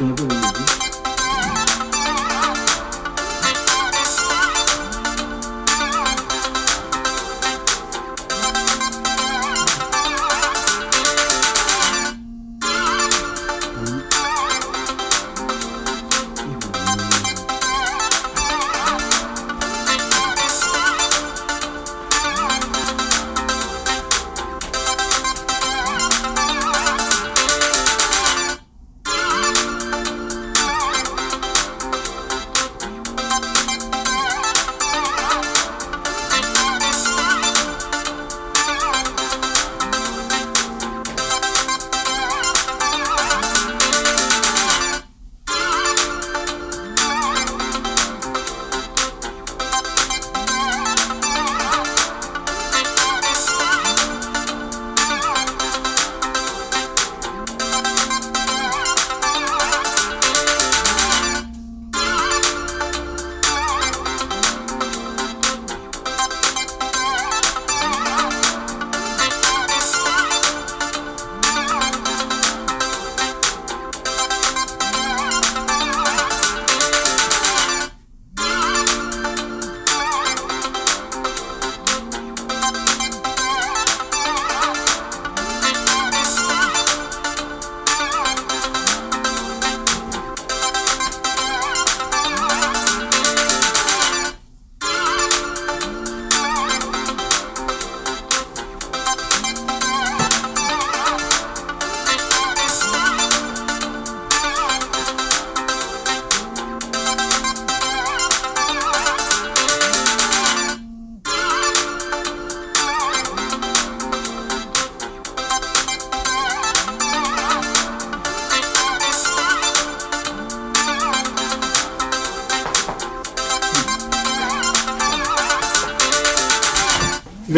전화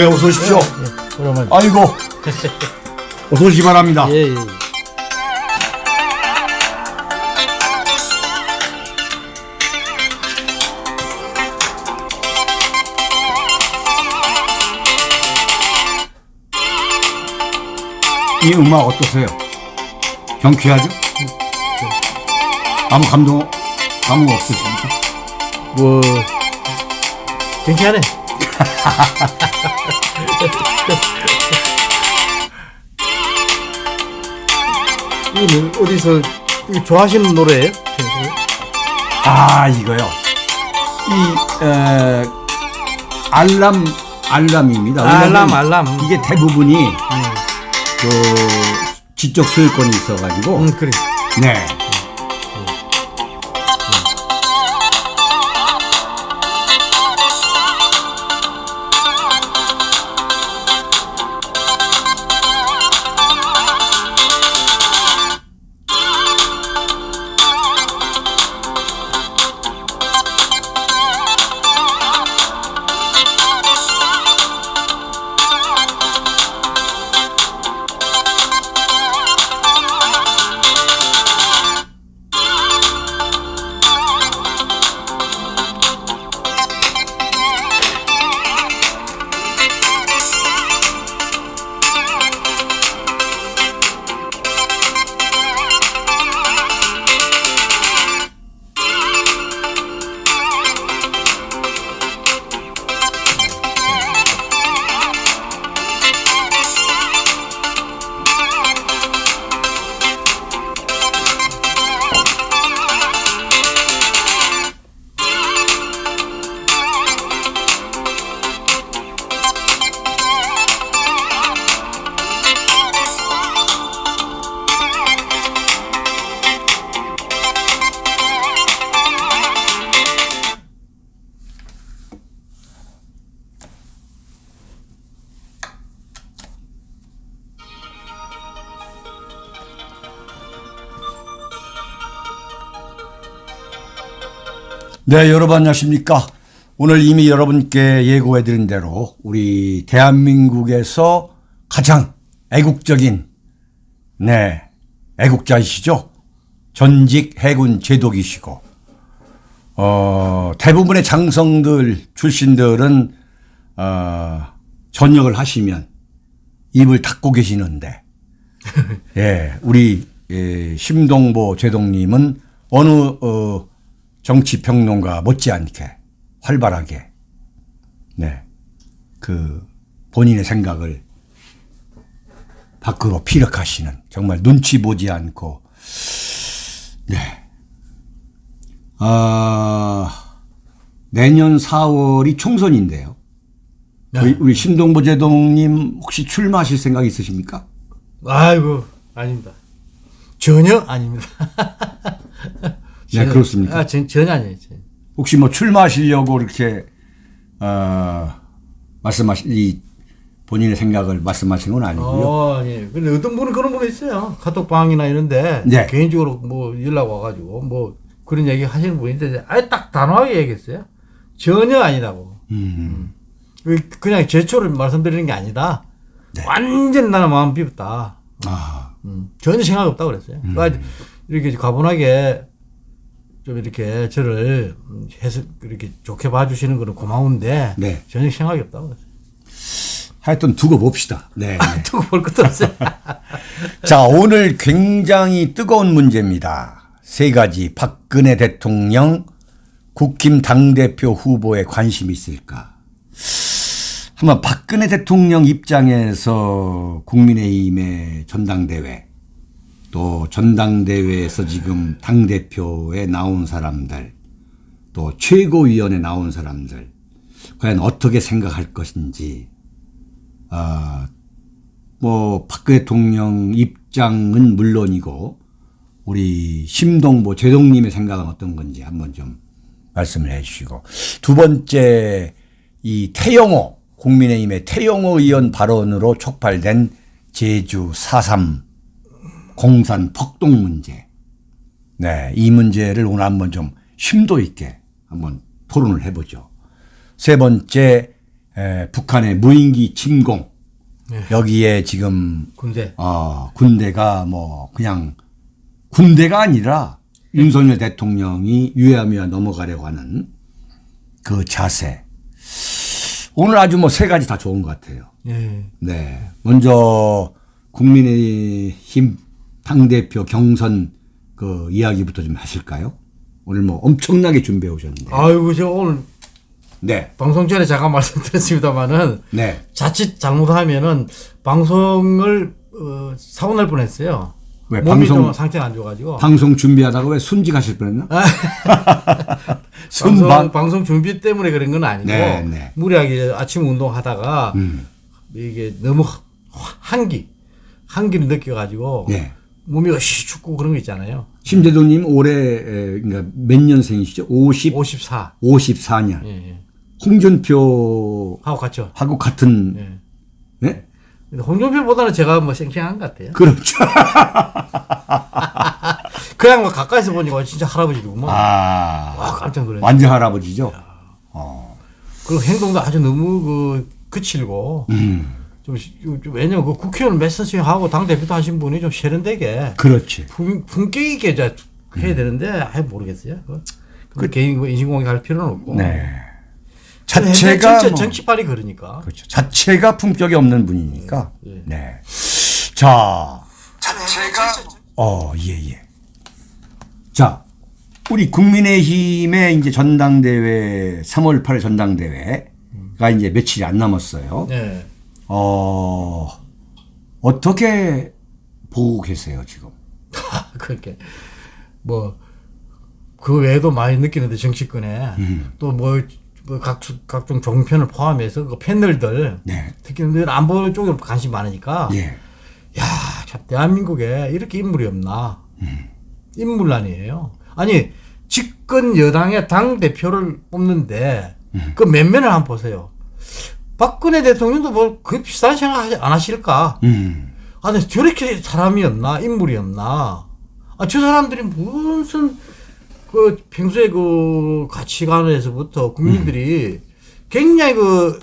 네, 어서 오십시오. 그러면 아이고. 어서 오시기 바랍니다. 예, 예. 이 음악 어떠세요? 경쾌하죠? 아무 감동, 감흥 없으십니까? 뭐 괜찮네. 이거는 어디서 좋아하시는 노래예요? 아, 이거요. 이, 에, 알람, 알람입니다. 알람, 알람. 이게 대부분이, 그, 지적 소유권이 있어가지고, 음 그래. 네. 네, 여러분 안녕하십니까. 오늘 이미 여러분께 예고해드린 대로 우리 대한민국에서 가장 애국적인, 네, 애국자이시죠. 전직 해군 제독이시고, 어, 대부분의 장성들 출신들은, 어, 전역을 하시면 입을 닫고 계시는데, 예, 우리 예, 심동보 제동님은 어느 어, 정치 평론가 못지않게 활발하게 네. 그 본인의 생각을 밖으로 피력하시는 정말 눈치 보지 않고 네. 아, 내년 4월이 총선인데요. 네. 우리, 우리 심동보 제동님 혹시 출마하실 생각 있으십니까? 아이고 아닙니다. 전혀 아닙니다. 네, 그렇습니까? 아, 전, 전혀 아니에요. 혹시 뭐 출마하시려고 이렇게 어, 말씀하시 이 본인의 생각을 말씀하시는 건 아니고요. 어, 예. 근데 어떤 분은 그런 분이 있어요. 카톡방이나 이런데 네. 개인적으로 뭐 연락 와가지고 뭐 그런 얘기 하시는 있는데 아예 딱 단호하게 얘기했어요. 전혀 아니라고. 음. 그- 그냥 제초를 말씀드리는 게 아니다. 완전 나는 마음 비웠다. 아, 음, 전혀 생각 없다고 그랬어요. 그러니까 이렇게 가분하게 좀 이렇게 저를 해서 이렇게 좋게 봐주시는 거는 고마운데 네. 전혀 생각이 없다고. 하여튼 두고 봅시다. 네. 네. 두고 볼 것도 없어요. 자, 오늘 굉장히 뜨거운 문제입니다. 세 가지. 박근혜 대통령 국힘 당대표 후보에 관심이 있을까? 한번 박근혜 대통령 입장에서 국민의힘의 전당대회 또 전당대회에서 지금 당대표에 나온 사람들 또 최고위원에 나온 사람들 과연 어떻게 생각할 것인지 아, 뭐 박근혜 대통령 입장은 물론이고 우리 심동보 제동님의 생각은 어떤 건지 한번 좀 말씀을 해주시고. 두 번째 이 태영호 국민의힘의 태영호 의원 발언으로 촉발된 제주 4.3 공산 폭동 문제 네, 이 문제를 오늘 한번 좀 심도 있게 한번 토론을 해보죠. 세 번째 에, 북한의 무인기 침공 여기에 지금 군대. 어, 군대가 뭐 그냥 군대가 아니라 윤석열 대통령이 유야무야 넘어가려고 하는 그 자세. 오늘 아주 뭐 세 가지 다 좋은 것 같아요. 예. 네. 먼저 국민의힘 당대표 경선 그 이야기부터 좀 하실까요? 오늘 뭐 엄청나게 준비해 오셨는데. 아이고 저 오늘 네. 방송 전에 잠깐 말씀드렸습니다만은 네. 자칫 잘못하면은 방송을 어, 사고 날 뻔했어요. 왜, 방송- 좀 상태가 안 좋아가지고 방송 준비하다가 왜 순직하실 뻔했나? 방송, 순방. 방송 준비 때문에 그런 건 아니고 네, 네. 무리하게 아침 운동하다가 음. 이게 너무 하- 한기 한기를 느껴가지고 네. 몸이 어시 춥고 그런 거 있잖아요. 심재동님 올해 에, 그러니까 몇 년생이시죠? 50, 54. 54년. 예, 예. 홍준표 하고 하고 갔죠. 같은 예. 네? 홍준표보다는 제가 뭐 쌩쌩한 것 같아요. 그렇죠. 그냥 뭐 가까이서 보니까 진짜 할아버지구만. 아 와 깜짝 놀랐어요. 완전 할아버지죠. 그리고 행동도 아주 너무 그 거칠고 음 좀, 왜냐면 그 국회의원 메시지 하고 당 대표도 하신 분이 좀 세련되게 그렇지. 품, 품격 있게 이제 해야 되는데 아예 모르겠어요. 그, 그 개인 뭐 인신공개 할 필요는 없고. 네. 자체가 뭐, 정치빨이 그러니까. 그렇죠. 자체가 품격이 없는 분이니까. 예. 네. 자. 자체가 어, 예, 예. 자, 우리 국민의힘의 이제 전당대회 3월 8일 전당대회가 이제 며칠이 안 남았어요. 네. 어, 어떻게 보고 계세요, 지금? 그렇게 뭐 그 외에도 많이 느끼는데 정치권에 음. 또 뭐 뭐 각, 각종 종편을 포함해서 그 패널들 네. 특히 늘 안보 쪽에 관심이 많으니까 예. 야, 참 대한민국에 이렇게 인물이 없나? 인물란이에요. 아니 집권 여당의 당 대표를 뽑는데 그 면면을 한번 보세요. 박근혜 대통령도 뭐그 비슷한 생각 하지- 안 하실까? 음. 아, 근데 저렇게 사람이 없나? 인물이 없나? 아, 저 사람들이 무슨 그 평소에 그 가치관에서부터 국민들이 굉장히 그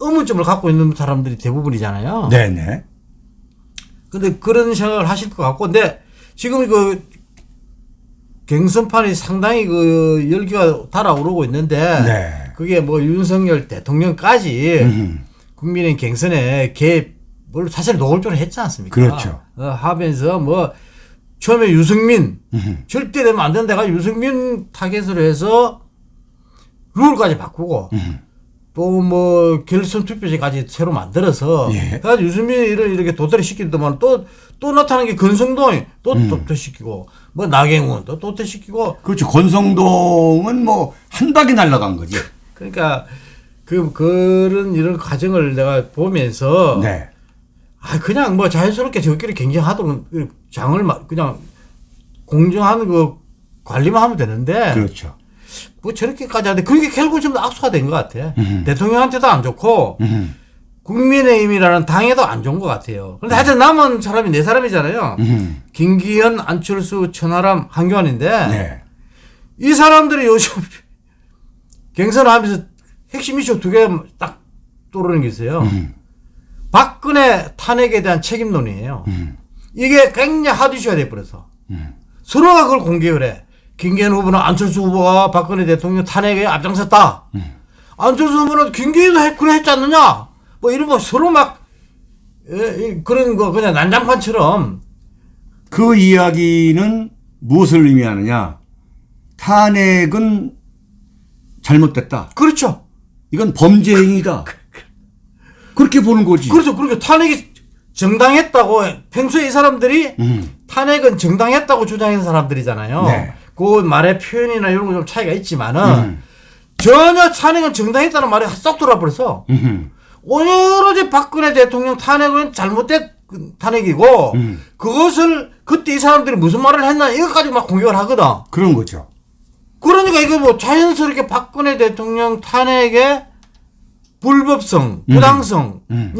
의문점을 갖고 있는 사람들이 대부분이잖아요. 네네. 근데 그런 생각을 하실 것 같고, 근데 지금 그 경선판이 상당히 그 열기가 달아오르고 있는데, 네. 그게 뭐 윤석열 대통령까지 음. 국민의 경선에 개입을 사실 노골적으로 했지 않습니까? 그렇죠. 어, 하면서 뭐 처음에 유승민 음흠. 절대 되면 안 된다가 유승민 타겟으로 해서 룰까지 바꾸고 또뭐 결선 투표제까지 새로 만들어서 예. 그래서 유승민을 이렇게 도태를 시키더만 또 또 나타나는 게 건성동이 또 음. 도태시키고 뭐 나경원 또 도태시키고 그렇죠. 권성동은 뭐 한 방에 날아간 거지. 그러니까 그 그런 이런 과정을 내가 보면서 네. 아 그냥 뭐 자연스럽게 저끼리 경쟁하도록 그 장을 막 그냥 공정한 그 관리만 하면 되는데 그렇죠. 뭐 저렇게까지 하는데 그게 결국 좀 악수가 된 것 같아. 음. 대통령한테도 안 좋고 음. 국민의힘이라는 당에도 안 좋은 것 같아요. 그런데 하여튼 남은 사람이 네 사람이잖아요. 음. 김기현, 안철수, 천하람, 한교안인데 네. 이 사람들이 요즘 경선하면서 핵심 이슈 두 개 딱 떠오르는 게 있어요. 음. 박근혜 탄핵에 대한 책임론이에요. 음. 이게 굉장히 핫 이슈가 돼버려서 음. 서로가 그걸 공개를 해. 김기현 후보는 안철수 후보가 박근혜 대통령 탄핵에 앞장섰다. 음. 안철수 후보는 김기현도 했, 그래 했지 않느냐? 뭐 이런 거 서로 막 예, 이- 그런 거 그냥 난장판처럼 그 이야기는 무엇을 의미하느냐? 탄핵은 잘못됐다. 그렇죠. 이건 범죄 행위다. 그렇게 보는 거지. 그렇죠. 그렇게 탄핵이 정당했다고 평소에 이 사람들이 음. 탄핵은 정당했다고 주장하는 사람들이잖아요. 네. 그 말의 표현이나 이런 거 좀 차이가 있지만은 음. 전혀 탄핵은 정당했다는 말이 쏙 돌아버려서 음. 오로지 박근혜 대통령 탄핵은 잘못된 그 탄핵이고 음. 그것을 그때 이 사람들이 무슨 말을 했나 이것까지 막 공격을 하거든. 그런 거죠. 그러니까 이거 뭐 자연스럽게 박근혜 대통령 탄핵의 불법성, 부당성이 음.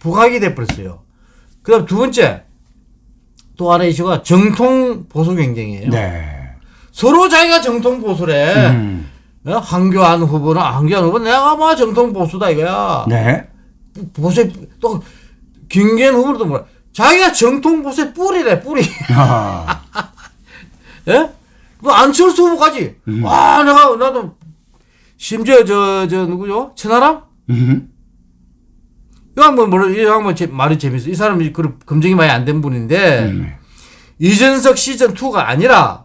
부각이 돼버렸어요. 그 다음 두 번째, 또 하나 이슈가 정통 보수 경쟁이에요. 네. 서로 자기가 정통 보수래. 음. 어? 한교안 후보는, 한교안 후보 내가 뭐 정통 보수다 이거야. 네. 보수의, 또, 김기현 후보도 뭐라. 자기가 정통 보수의 뿌리래, 뿌리. 아. 예? 뭐 안철수 후보까지. 음. 아, 내가, 나도, 심지어 저, 저, 누구죠? 천하람? 음. 이 양반 뭐라, 이 양반 제, 말이 재밌어. 이 사람이 그 검증이 많이 안 된 분인데, 음. 이준석 시즌2가 아니라,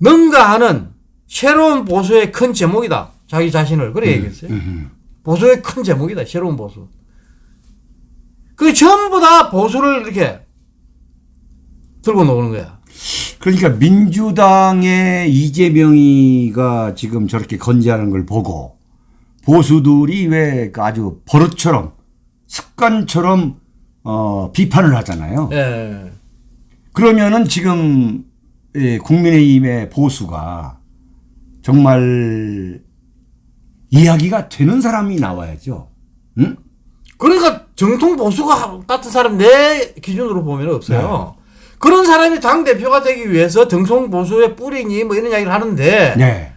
능가하는 새로운 보수의 큰 제목이다. 자기 자신을. 그래 얘기했어요. 음. 보수의 큰 제목이다. 새로운 보수. 그 전부 다 보수를 이렇게 들고 노는 거야. 그러니까 민주당의 이재명이가 지금 저렇게 건재하는 걸 보고 보수들이 왜그 아주 버릇처럼 습관처럼 어, 비판을 하잖아요. 예. 그러면은 지금 예, 국민의힘의 보수가 정말 이야기가 되는 사람이 나와야죠. 응? 그러니까 정통 보수가 같은 사람 내 기준으로 보면 없어요. 그런 사람이 당 대표가 되기 위해서 정통 보수의 뿌리니 뭐 이런 이야기를 하는데 네.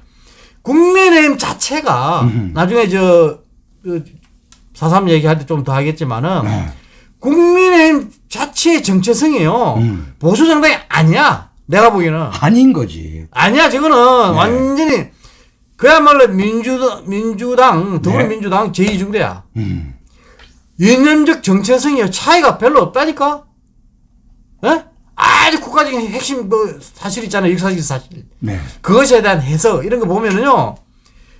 국민의힘 자체가 음흠. 나중에 저, 그, 4.3 얘기할 때 좀 더 하겠지만은 네. 국민의힘 자체의 정체성이요. 음. 보수 정당이 아니야. 내가 보기에는. 아닌 거지. 아니야. 저거는 네. 완전히 그야말로 민주당, 민주당, 더불어민주당 제2중대야. 음. 이념적 정체성이 차이가 별로 없다니까? 예? 아주 국가적인 핵심 뭐 사실 있잖아요. 역사적 사실. 네. 그것에 대한 해석 이런 거 보면은요.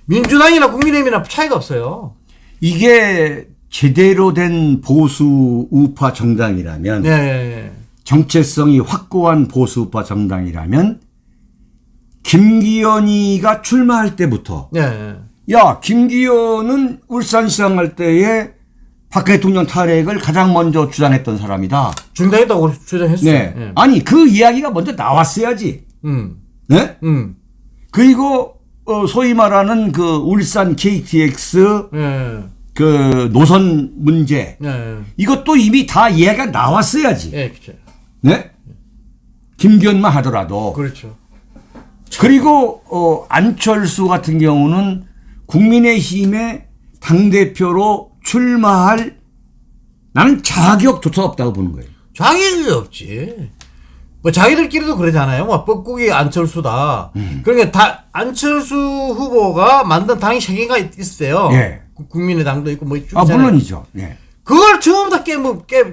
민주당이나 국민의힘이나 차이가 없어요. 이게 제대로 된 보수 우파 정당이라면 예, 예, 정체성이 확고한 보수 우파 정당이라면 김기현이가 출마할 때부터 예. 예. 야 김기현은 울산시장 할 때에 박 대통령 탄핵을 가장 먼저 주장했던 사람이다. 중단했다고 주장했어요. 네. 예. 아니 그 이야기가 먼저 나왔어야지. 음. 네? 음. 그리고 어, 소위 말하는 그 울산 KTX 예. 그 노선 문제 예. 이것도 이미 다 이해가 나왔어야지. 예, 그렇죠. 네? 김기현만 하더라도 그렇죠. 그리고 어, 안철수 같은 경우는 국민의힘의 당 대표로 출마할 나는 자격조차 없다고 보는 거예요. 자기들이 없지. 뭐 자기들끼리도 그러잖아요. 뭐 뻐꾸기 안철수다. 음. 그러니까 다 안철수 후보가 만든 당이 세 개가 있- 있어요. 예. 국- 국민의당도 있고 뭐쭉 아. 물론이죠. 예. 그걸 전부 다 깨, 뭐, 깨,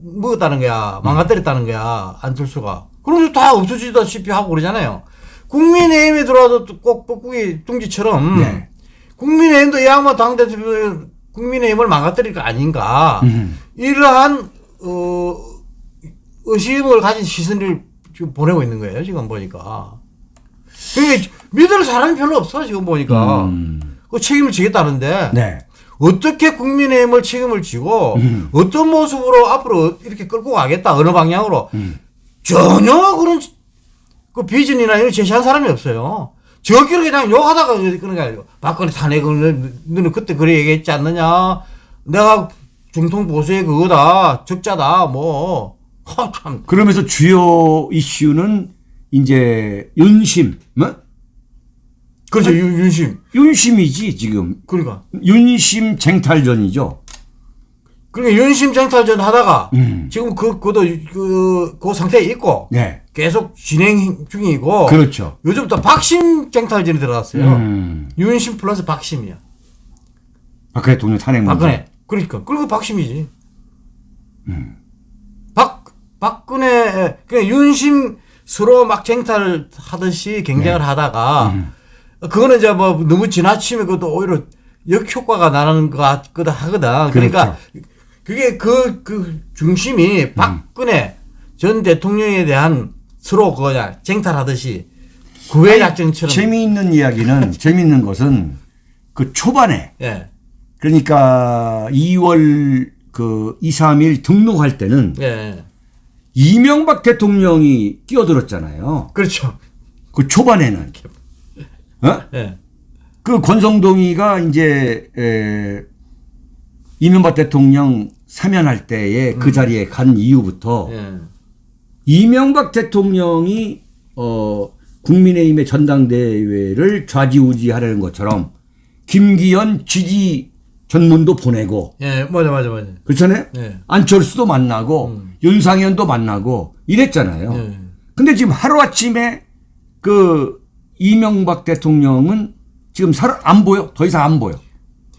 먹었다는 거야. 망가뜨렸다는 거야. 안철수가. 그러면서 다 없어지다시피 하고 그러잖아요. 국민의힘에 들어와도 또꼭 뻐꾸기 둥지처럼 네. 국민의힘도 이 양반 당대표 국민의힘을 망가뜨릴 거 아닌가. 음. 이러한 어, 의심을 가진 시선을 지금 보내고 있는 거예요. 지금 보니까. 그러니까 믿을 사람이 별로 없어 지금 보니까. 음. 그 책임을 지겠다는데 네. 어떻게 국민의힘을 책임을 지고 음. 어떤 모습으로 앞으로 이렇게 끌고 가겠다 어느 방향으로 음. 전혀 그런 그 비전이나 이런 제시한 사람이 없어요. 저끼리 그냥 욕하다가 그런 게 아니고 박근혜 탄핵을 너는 그때 그래 얘기했지 않느냐 내가 중통 보수의 그거다 적자다 뭐 하, 참. 그러면서 주요 이슈는 이제 윤심, 뭐? 그렇죠 윤- 윤심 윤심이지 지금 그러니까 윤심 쟁탈전이죠. 그러니까 윤심 쟁탈전 하다가 음. 지금 그 그도 그, 그 상태에 있고 네, 계속 진행 중이고 그렇죠. 요즘 또 박심 쟁탈전이 들어갔어요. 음. 윤심 플러스 박심이야. 박근혜 대통령 탄핵 문제. 박근혜. 그러니까 그리고 박심이지. 음. 박 박근혜 그 윤심 서로 막 쟁탈 하듯이 경쟁을 네. 하다가 음. 그거는 이제 뭐 너무 지나치면 그것도 오히려 역효과가 나는 것 같거든 하거든. 그러니까 그렇죠. 그게 그, 그 음. 중심이 박근혜 전 대통령에 대한 서로 그냥 쟁탈하듯이 구애 작전처럼. 재미있는 이야기는 재미있는 것은 그 초반에 예. 그러니까 2월 그 2, 3일 등록할 때는 예. 이명박 대통령이 끼어들었잖아요. 그렇죠. 그 초반에는 어? 예. 그 권성동이가 이제 에, 이명박 대통령 사면할 때에 그 자리에 간 이후부터 예. 이명박 대통령이 어 국민의힘의 전당대회를 좌지우지하려는 것처럼 김기현 지지 전문도 보내고 예, 맞아, 맞아, 맞아. 그렇잖아요. 예. 안철수도 만나고 음. 윤상현도 만나고 이랬잖아요. 예. 근데 지금 하루아침에 그 이명박 대통령은 지금 살 안 보여. 더 이상 안 보여.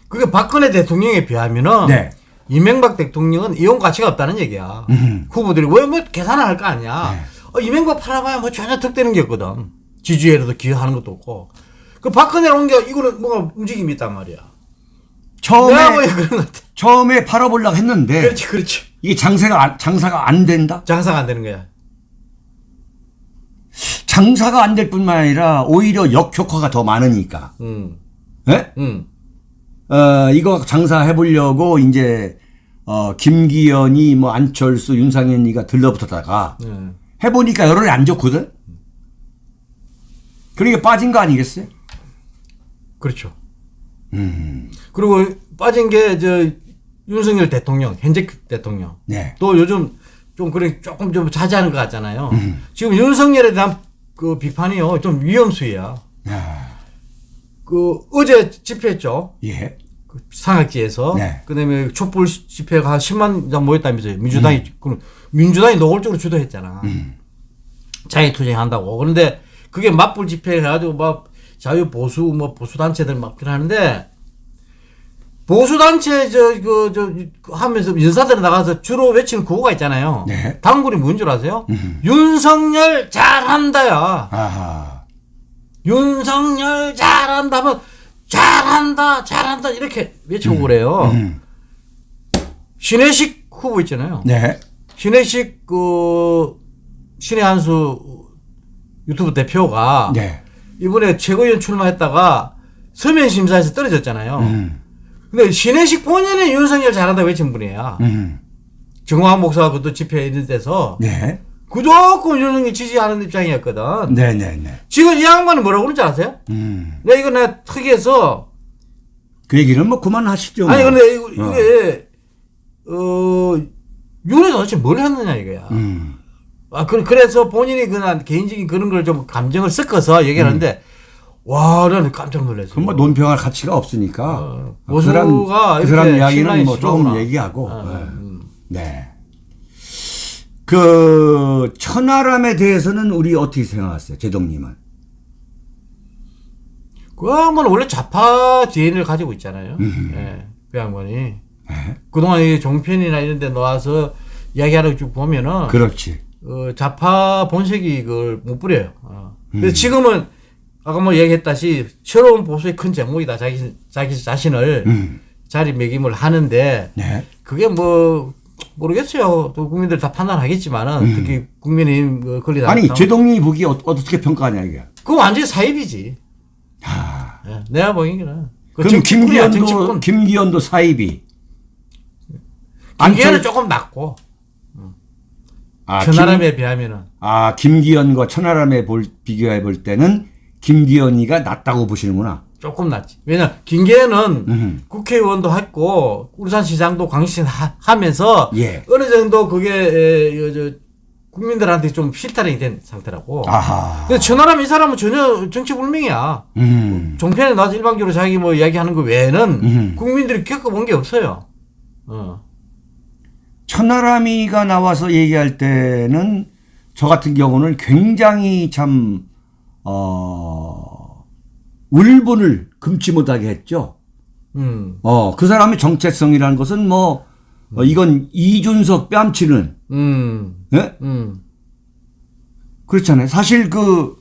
그게 박근혜 대통령에 비하면은 네. 이명박 대통령은 이용 가치가 없다는 얘기야. 음. 후보들이 왜 뭐 계산을 할 거 아니야. 네. 어, 이명박 팔아봐야 뭐 전혀 득되는 게 없거든. 지지율에도 기여하는 것도 없고. 그 박근혜를 옮겨 이거는 뭔가 움직임이 있단 말이야. 내가 뭐 처음에 그런 것 같아. 처음에 팔아보려고 했는데 그렇지, 그렇지. 이게 장사가 안, 장사가 안 된다. 장사가 안 되는 거야. 장사가 안 될 뿐만 아니라 오히려 역효과가 더 많으니까. 음, 예? 음. 어, 이거 장사해 보려고 이제 어, 김기현이 뭐 안철수, 윤상현이가 들러붙었다가 예. 해보니까 여론이 안 좋거든. 그러니까 빠진 거 아니겠어요? 그렇죠. 음, 그리고 빠진 게 저 윤석열 대통령, 현재 대통령. 네. 또 요즘 좀 그래 조금 좀 자제하는 것 같잖아요. 음. 지금 윤석열에 대한 그 비판이요 좀 위험수위야. 야, 그 어제 집회했죠. 예. 그 상학지에서. 네. 그다음에 촛불 집회가 한 10만 장 모였다면서요. 민주당이 그 민주당이 노골적으로 주도했잖아. 자기 투쟁한다고. 그런데 그게 맞불 집회 해가지고 막 자유 보수 뭐 보수 단체들 막 하는데 보수 단체 저그저 하면서 연사들 나가서 주로 외치는 구호가 있잖아요. 네. 단골이 뭔 줄 아세요? 윤석열 잘한다야. 아하. 윤석열 잘한다면 잘한다 잘한다 이렇게 외치고 그래요. 음. 신혜식 후보 있잖아요. 네. 신혜식 그 신의 한수 유튜브 대표가 네. 이번에 최고위원 출마했다가 서면 심사에서 떨어졌잖아요. 음. 근데 신혜식 본인은 윤석열 잘한다 외친 분이야. 음. 정광 목사가 그것도 집회에 있는 데서 네. 무조건 윤석열 지지하는 입장이었거든. 네, 네, 네. 지금 이 양반은 뭐라고 그러는지 아세요? 음. 내가 이거 내가 특이해서 그 얘기는 뭐 그만하시죠. 뭐. 아니 근데 이거, 어. 이게 어 윤이 도대체 뭘 했느냐 이거야. 음. 아 그, 그래서 본인이 그냥 개인적인 그런 걸 좀 감정을 섞어서 얘기하는데 와 나는 깜짝 놀랐어. 그건 뭐 논평할 가치가 없으니까. 어, 그 사람, 그 사람 이야기는 뭐 조금. 얘기하고. 어, 네. 음. 네. 그 천하람에 대해서는 우리 어떻게 생각하세요, 제동님은? 그 양반은 원래 좌파 DNA를 가지고 있잖아요. 예, 그 양반이. 네. 그동안 이 종편이나 이런 데 나와서 이야기하는 쭉 보면은 그렇지. 어, 좌파 본색이 이걸 못 부려요. 어. 음. 그래서 지금은 아까 뭐 얘기했다시 새로운 보수의 큰 제목이다. 자기 자기 자신을 음. 자리매김을 하는데 네. 그게 뭐 모르겠어요. 또 국민들 다 판단하겠지만은 특히 국민의힘 그 권리 음. 아니 제동이 보기 어, 어떻게 평가하냐 이게. 그거 완전히 사입이지. 아. 예, 내가 보기에는. 그 그럼 김기현도. 김기현도 사입이. 김기현은 안철- 조금 낮고 아, 천하람에 비하면은 아, 김기현과 천하람에 볼, 비교해 볼 때는 김기현이가 낫다고 보시는구나. 조금 낮지. 왜냐 김기현은 음. 국회의원도 했고 울산시장도 광신 하, 하면서 예. 어느 정도 그게 에, 여, 저, 국민들한테 좀 실타령이 된 상태라고. 아하. 근데 천하람 이 사람은 전혀 정치 불명이야. 음. 종편에 나와서 일방적으로 자기 뭐 이야기하는 거 외에는 음. 국민들이 겪어본 게 없어요. 어. 천하람이가 나와서 얘기할 때는 저 같은 경우는 굉장히 참, 어, 울분을 금치 못하게 했죠. 음. 어, 그 사람의 정체성이라는 것은 뭐, 어, 이건 이준석 뺨치는, 음. 예? 음. 그렇잖아요. 사실 그,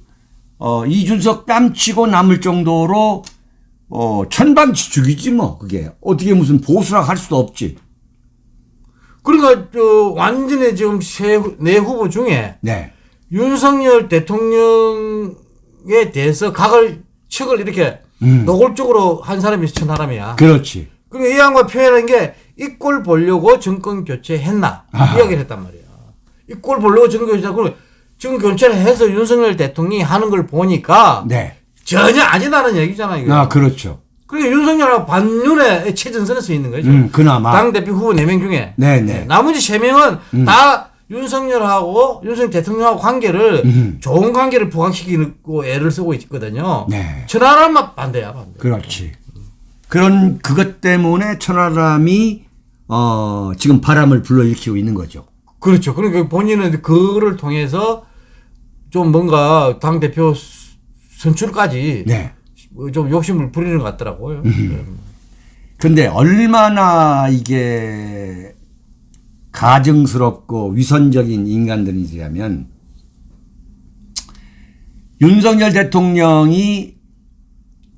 어, 이준석 뺨치고 남을 정도로, 어, 천방지 죽이지 뭐, 그게. 어떻게 무슨 보수라 할 수도 없지. 그러니까 저 완전히 지금 세, 후- 네 후보 중에 네. 윤석열 대통령에 대해서 각을 척을 이렇게 음. 노골적으로 한 사람이 천하람이야. 그렇지. 그러니까 이 양반 표현한 게 이 꼴 보려고 정권 교체했나 아하. 이야기를 했단 말이야. 이 꼴 보려고 정권 교체 그럼 정권 교체를 해서 윤석열 대통령이 하는 걸 보니까 네. 전혀 아니다는 얘기잖아 이거. 아, 그렇죠. 그러니까 윤석열하고 반윤의 최전선에 서 있는 거죠. 음, 그나마. 당 대표 후보 4명 중에. 네, 네. 나머지 3명은 다 윤석열하고 윤석열 대통령하고 관계를 음. 좋은 관계를 부각시키고 애를 쓰고 있거든요. 네. 천하람만 반대야, 반대. 그렇지. 그런 그것 때문에 천하람이 어 지금 바람을 불러일으키고 있는 거죠. 그렇죠. 그러니까 본인은 그거를 통해서 좀 뭔가 당 대표 선출까지 네. 좀 욕심을 부리는 것 같더라고요. 음. 근데 얼마나 이게 가증스럽고 위선적인 인간들이냐면 윤석열 대통령이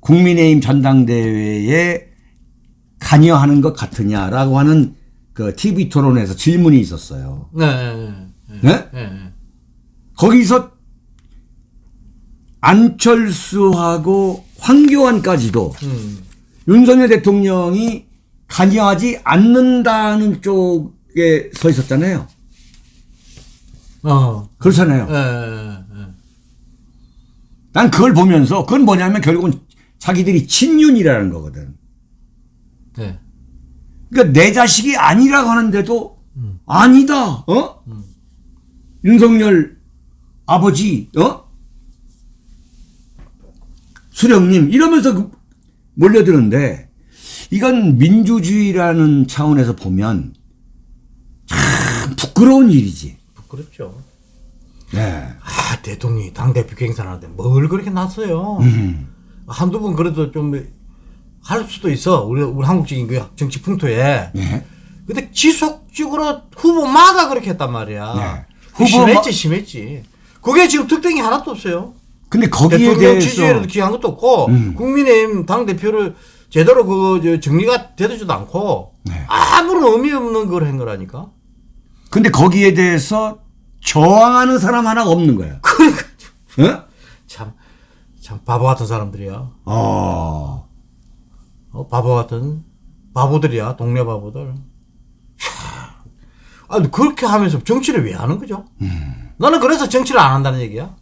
국민의힘 전당대회에 관여하는 것 같으냐라고 하는 그 TV 토론에서 질문이 있었어요. 네, 네, 네. 네? 네, 네. 거기서 안철수하고 황교안까지도 음. 윤석열 대통령이 관여하지 않는다는 쪽 에서 있었잖아요. 어. 그렇잖아요. 네, 네, 네. 난 그걸 보면서 그건 뭐냐면 결국은 자기들이 친윤이라는 거거든. 네. 그러니까 내 자식이 아니라고 하는데도 아니다. 어? 윤석열 아버지 어? 수령님 이러면서 그 몰려드는데 이건 민주주의라는 차원에서 보면 참 부끄러운 일이지. 부끄럽죠. 네. 아, 대통령이 당대표 경선하는데 뭘 그렇게 났어요. 음. 한두 번 그래도 좀 할 수도 있어. 우리, 우리 한국적인 그 정치 풍토에. 네. 근데 지속적으로 후보마다 그렇게 했단 말이야. 네. 그 후보마- 심했지, 심했지. 그게 지금 특징이 하나도 없어요. 근데 거기에 대통령 대해서 지지율에도 기한 것도 없고, 음. 국민의힘 당 대표를 제대로 그, 저 정리가 되지도 않고, 네. 아무런 의미 없는 걸 한 거라니까. 근데 거기에 대해서 저항하는 사람 하나가 없는 거야. 그러니까. 어? 참, 참 바보 같은 사람들이야. 어. 어, 바보 같은 바보들이야 동네 바보들. 참. 아니 그렇게 하면서 정치를 왜 하는 거죠? 나는 그래서 정치를 안 한다는 얘기야.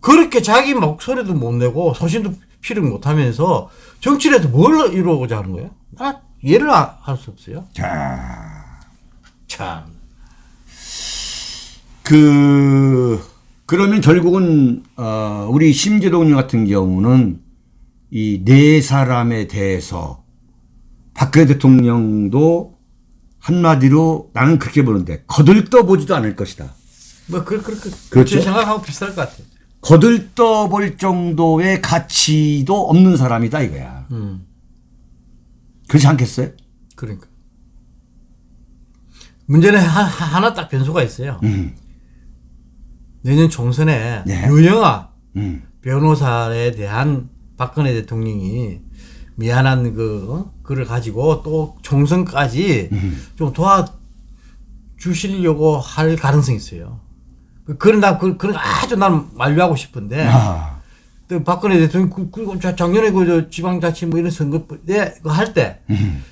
그렇게 자기 목소리도 못 내고 소신도 피력 못 하면서 정치를 해서 뭘 이루고자 하는 거야? 나 이해를 할 수 없어요. 자. 참. 그 그러면 결국은 어 우리 심재동 같은 경우는 이 네 사람에 대해서 박근혜 대통령도 한마디로 나는 그렇게 보는데 거들떠 보지도 않을 것이다. 뭐 그, 그, 그, 그렇죠. 제 생각하고 비슷할 것 같아. 거들떠 볼 정도의 가치도 없는 사람이다 이거야. 음. 그렇지 않겠어요? 그러니까. 문제는 하, 하나 딱 변수가 있어요. 음. 내년 총선에 네. 유영아 음. 변호사에 대한 박근혜 대통령이 미안한 그 어? 그를 가지고 또 총선까지 음. 좀 도와 주시려고 할 가능성이 있어요. 그- 그런 나 그, 그런 거 아주 난 만류하고 싶은데 아. 또 박근혜 대통령 그, 그 자- 작년에 그저 지방자치 뭐 이런 선거 때할때 음.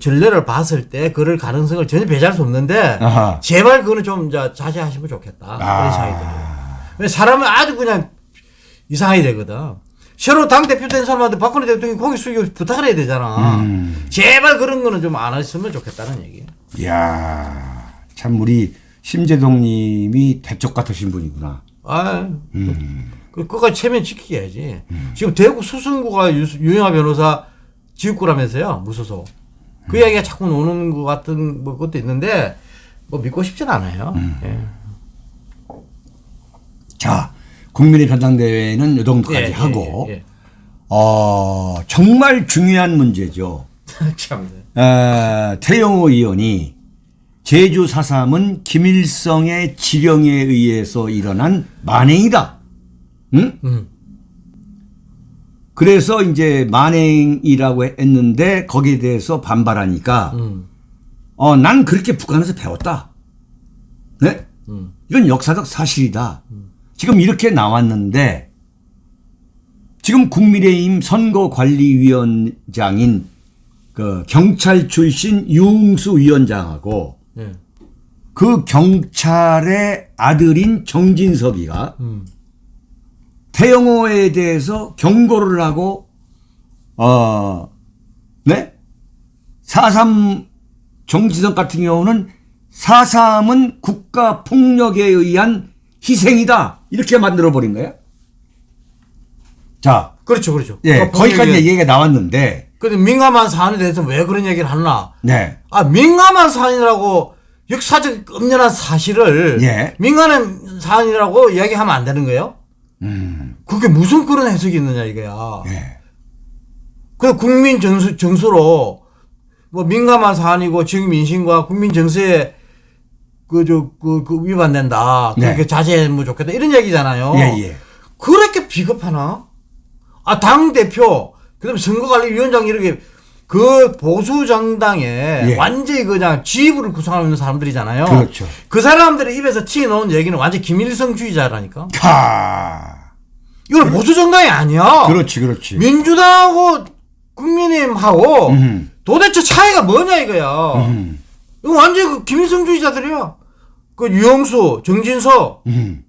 전례를 봤을 때 그럴 가능성을 전혀 배제할 수 없는데 아하. 제발 그거는 좀 자, 자제하시면 좋겠다 아. 그런 생각이 들어요. 왜 사람은 아주 그냥 이상하게 되거든. 새로 당 대표 된 사람한테 박근혜 대통령이 고기 숙이고 부탁을 해야 되잖아. 음. 제발 그런 거는 좀 안 했으면 좋겠다는 얘기예요. 이야, 참 우리 심재동님이 대쪽 같으신 분이구나. 아, 음. 그 끝까지 체면 지키게 지 지금 대구 수성구가 유, 유영아 변호사 지역구라면서요 무소속. 음. 그 이야기가 자꾸 노는 것 같은 뭐 것도 있는데 뭐 믿고 싶진 않아요. 음. 예. 자, 국민의 변상대회는 요 정도까지 예, 예, 하고, 예, 예. 어, 정말 중요한 문제죠. 참. 에, 태영호 의원이 제주 4.3은 김일성의 지령에 의해서 일어난 만행이다. 응? 음. 그래서 이제 만행이라고 했는데 거기에 대해서 반발하니까 음. 어, 난 그렇게 북한에서 배웠다. 네? 음. 이건 역사적 사실이다. 지금 이렇게 나왔는데 지금 국민의힘 선거관리위원장인 그 경찰 출신 유흥수 위원장하고 예. 그 경찰의 아들인 정진석이가 음. 태영호에 대해서 경고를 하고 어, 네? 4.3 정지석 같은 경우는 4.3은 국가 폭력에 의한 희생이다. 이렇게 만들어 버린 거예요. 자, 그렇죠, 그렇죠. 예, 거기까지 얘기가 나왔는데, 근데 민감한 사안에 대해서 왜 그런 얘기를 하나? 네. 아, 민감한 사안이라고 역사적 엄연한 사실을 예. 민감한 사안이라고 이야기하면 안 되는 거예요? 음, 그게 무슨 그런 해석이 있느냐 이거야. 예. 그 국민 정수, 정수로 뭐 민감한 사안이고 지금 민심과 국민 정서에 그저 그, 그 위반된다. 네. 그렇게 자제하면 좋겠다. 이런 얘기잖아요. 예, 예. 그렇게 비겁하나? 아, 당 대표, 그다음에 선거관리위원장 이렇게 그 보수 정당에 예. 완전히 그냥 지휘부를 구성하고 있는 사람들이잖아요. 그렇죠. 그 사람들의 입에서 튀어나온 얘기는 완전 김일성주의자라니까. 카. 이건 보수 정당이 아니야. 그렇지, 그렇지. 민주당하고 국민의힘하고 음, 도대체 차이가 뭐냐 이거야. 음, 이거 완전 그 김일성주의자들이야. 그 유영수, 정진석 음.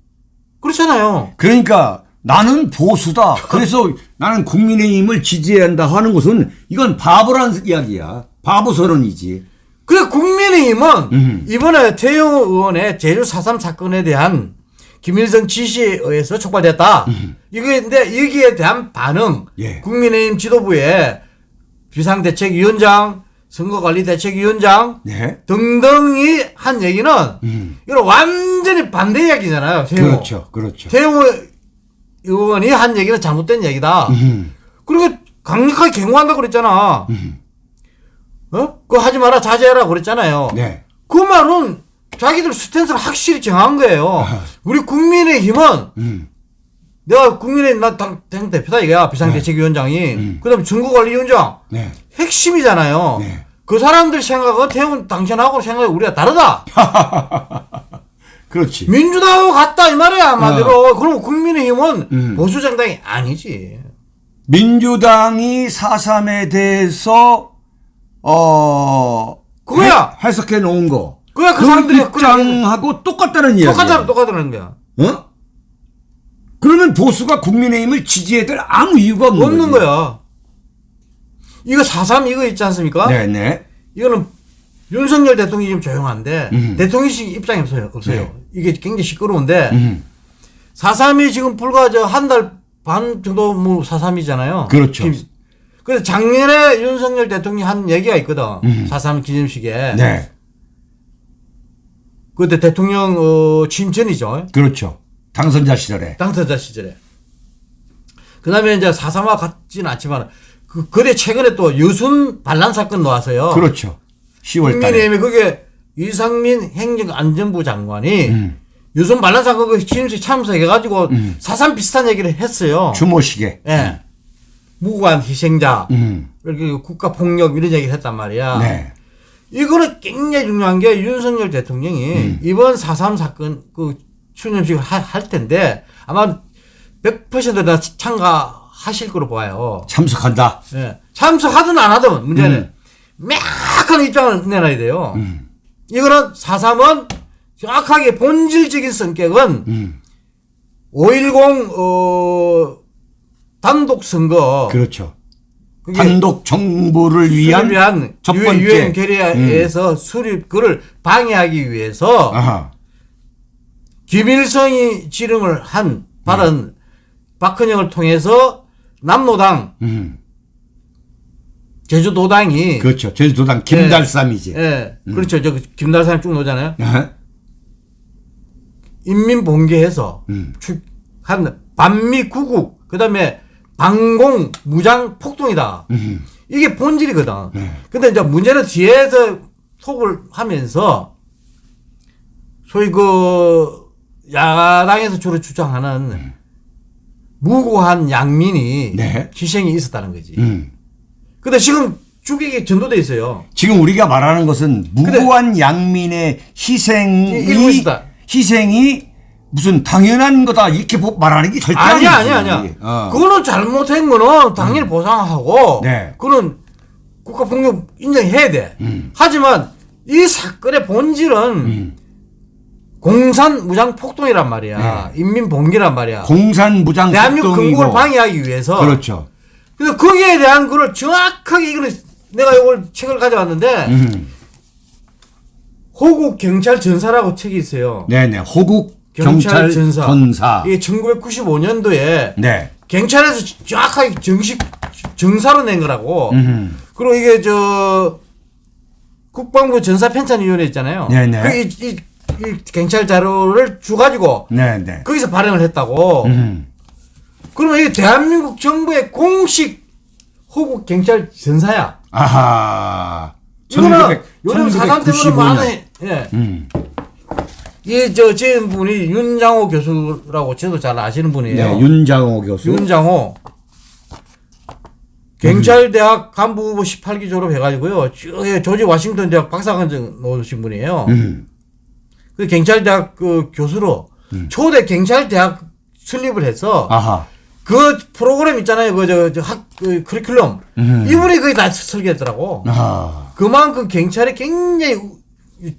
그렇잖아요. 그러니까 나는 보수다. 그래서 나는 국민의힘을 지지해야 한다 하는 것은 이건 바보란 이야기야. 바보 선언이지. 그 국민의힘은 음. 이번에 태영호 의원의 제주 4.3 사건에 대한 김일성 지시에 의해서 촉발됐다. 이게 근데 여기에 대한 반응, 음. 예. 국민의힘 지도부의 비상대책위원장, 선거관리대책위원장 네. 등등이 한 얘기는 음. 이거 완전히 반대 이야기잖아요. 태영호. 그렇죠, 그렇죠. 태영호 의원이 한 얘기는 잘못된 얘기다. 음, 그리고 강력하게 경고한다고 그랬잖아. 어? 그거 하지 마라, 자제해라 그랬잖아요. 네. 그 말은 자기들 스탠스를 확실히 정한 거예요. 우리 국민의힘은 음, 내가 국민의힘 나당 당 대표다 이거야 비상대책위원장이 그다음에 선거관리위원장 네. 핵심이잖아요. 네. 그 사람들 생각은 태훈 당신하고 생각이 우리가 다르다. 그렇지. 민주당하고 같다 이 말이야 한마디로. 그럼 국민의힘은 어. 음. 보수 정당이 아니지. 민주당이 4.3에 대해서, 어, 그거야. 해, 석해 놓은 거. 그거야, 그그 사람들이 입장하고 똑같다는 이야기야. 똑같아 똑같다는 거야. 어? 그러면 보수가 국민의힘을 지지해야 될 아무 이유가 없는, 없는. 거야. 이거 4.3 이거 있지 않습니까? 네네. 이거는 윤석열 대통령이 좀 조용한데 음. 대통령실 입장이 없어요. 없어요. 네. 이게 굉장히 시끄러운데 음, 4.3이 지금 불과 저 한 달 반 정도 뭐 4.3이잖아요. 그렇죠. 그래서 작년에 윤석열 대통령이 한 얘기가 있거든. 음. 4.3 기념식에. 네. 그때 대통령 어, 취임 전이죠. 그렇죠. 당선자 시절에. 당선자 시절에. 그 다음에 이제 4.3와 같지는 않지만 그, 그래 최근에 또 여순 반란 사건 나와서요. 그렇죠. 10월 달에. 국민의힘이 그게 이상민 행정안전부 장관이 음. 유선 반란사건 그 취임식 참석해가지고 사상 비슷한 얘기를 했어요. 추모식에. 예. 무고한 희생자, 음. 이렇게 국가 폭력 이런 얘기를 했단 말이야. 네. 이거는 굉장히 중요한 게 윤석열 대통령이 음. 이번 4.3 사건 그 추념식을 하- 할 텐데 아마 100%다 참가하실 거로 봐요. 참석한다. 예. 참석하든 안 하든 문제는 명확한 입장을 내놔야 돼요. 음. 이거는 4.3은 정확하게 본질적인 성격은 음. 5.10 어, 단독 선거 그렇죠. 단독 정부를 위한 위한 첫 유- 번째. 음. 유엔 결의에서 수립 그를 방해하기 위해서 아하. 김일성이 지령을 한 받은 박헌영을 통해서 남노당 음. 제주도당이 그렇죠. 제주도당 김달삼이지. 예 그렇죠 저 김달산 쭉 노잖아요 아하. 인민 봉계해서 음. 한 반미 구국 그다음에 반공 무장 폭동이다 음. 이게 본질이거든 네. 근데 이제 문제는 뒤에서 톡을 하면서 소위 그 야당에서 주로 주장하는 무고한 양민이 네. 희생이 있었다는 거지. 음. 근데 지금 죽이게 전도돼 있어요. 지금 우리가 말하는 것은 무고한 양민의 희생이. 희생이 무슨 당연한 거다 이렇게 보- 말하는 게 절대 아니야. 아니야, 아니야. 어. 그거는 잘못한 거는 당연히 보상하고, 네. 그거는 국가 폭력 인정해야 돼. 음. 하지만 이 사건의 본질은 음. 공산 무장 폭동이란 말이야. 인민 봉기란 말이야. 네. 공산 무장 대한민국. 건국을 방해하기 위해서. 그렇죠. 그래서 거기에 대한 거를 정확하게 이거를 내가 이걸 책을 가져왔는데 음. 호국 경찰 전사라고 책이 있어요. 네네. 호국 경찰 경찰 전사. 전사. 이게 1995년도에 네. 경찰에서 정확하게 정식 정사로 낸 거라고. 음. 그리고 이게 저 국방부 전사 편찬위원회 있잖아요. 네네. 그 이, 이, 이 경찰 자료를 주 가지고 네네. 거기서 발행을 했다고. 음. 그러면 이게 대한민국 정부의 공식 호국 경찰 전사야. 아하. 이거는 요즘 사상 때문에 1995년. 많은 예. 음. 이저 지은 분이 윤장호 교수라고 저도 잘 아시는 분이에요. 네, 윤장호 교수. 윤장호 경찰대학 간부부 18기 졸업해가지고요. 쭉 예, 조지 워싱턴 대학 박사과정 놓으신 분이에요. 음. 그 경찰대학 그 교수로 초대 경찰대학 설립을 해서 아하. 그 프로그램 있잖아요. 그 저학그 커리큘럼 음. 이분이 거의 다 설계했더라고. 아하. 그만큼 경찰이 굉장히 우-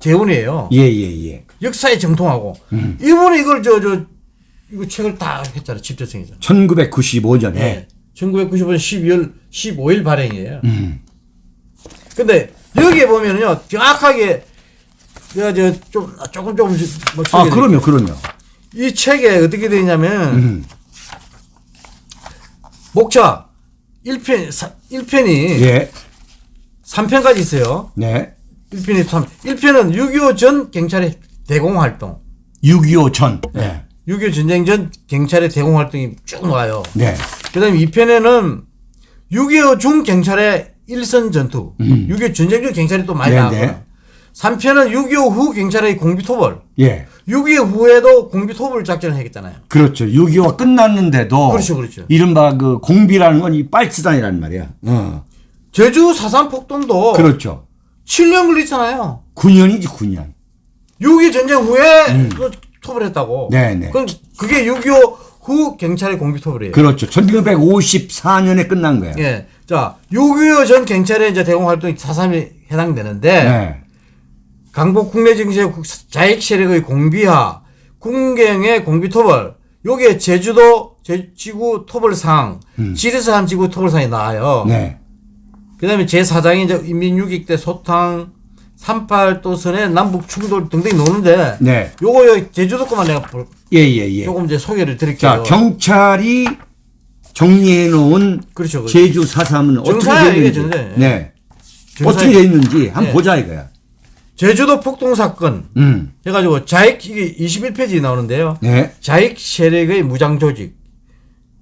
재원이에요. 예, 예, 예. 역사에 정통하고 음. 이분이 이걸 저 저 이거 책을 다 했잖아요. 집조성에서. 1995년에. 네. 1995년 12월 15일 발행이에요. 음. 근데 여기에 보면은요 정확하게 저좀 조금 조금씩 뭐 아, 그럼요, 그럼요. 이 책에 어떻게 되어 있냐면 음. 목차 1편 1편이 예. 3편까지 있어요. 네. 1편이 3 1편은 6.25 전 경찰의 대공 활동. 6.25 전. 네. 6.25 전쟁 전 경찰의 대공 활동이 쭉 나와요. 네. 그 다음에 2편에는 6.25 중 경찰의 일선 전투. 6.25 전쟁 중 경찰이 또 많이 음. 네, 나와요. 네. 3편은 6.25 후 경찰의 공비토벌. 예. 6.25 후에도 공비토벌 작전을 했잖아요. 그렇죠. 6.25가 끝났는데도. 그렇죠, 그렇죠. 이른바 그 공비라는 건 이 빨치단이란 말이야. 어. 제주 사산 폭동도 그렇죠. 7년 걸렸잖아요. 9년이지, 9년. 6.25 전쟁 후에 또 토벌했다고. 음. 네네. 그럼 그게 6.25 후 경찰의 공비토벌이에요. 그렇죠. 1954년에 끝난 거야. 예. 자, 6.25 전 경찰의 이제 대공 활동이 4.3에 해당되는데 네. 강복 국내 국- 자익 세력의 공비화, 군경의 공비토벌, 요게 제주도 제- 지구 토벌상, 지리산 한 지구 토벌상이 나와요. 음. 네. 그 다음에 제4장이 이제 인민유격 때 소탕, 38도선의 남북 충돌 등등이 노는데, 네. 요거 요 제주도 것만 내가 볼- 예, 예, 예. 조금 이제 소개를 드릴게요. 자, 경찰이 정리해 놓은 그렇죠, 그렇죠. 제주 4.3은 어떻게. 정사예요. 네. 어떻게 되어 있는지 한번 네. 보자 이거야. 제주도 폭동 사건 음. 해가지고 자익 이게 21페이지 나오는데요. 네. 자익 세력의 무장 조직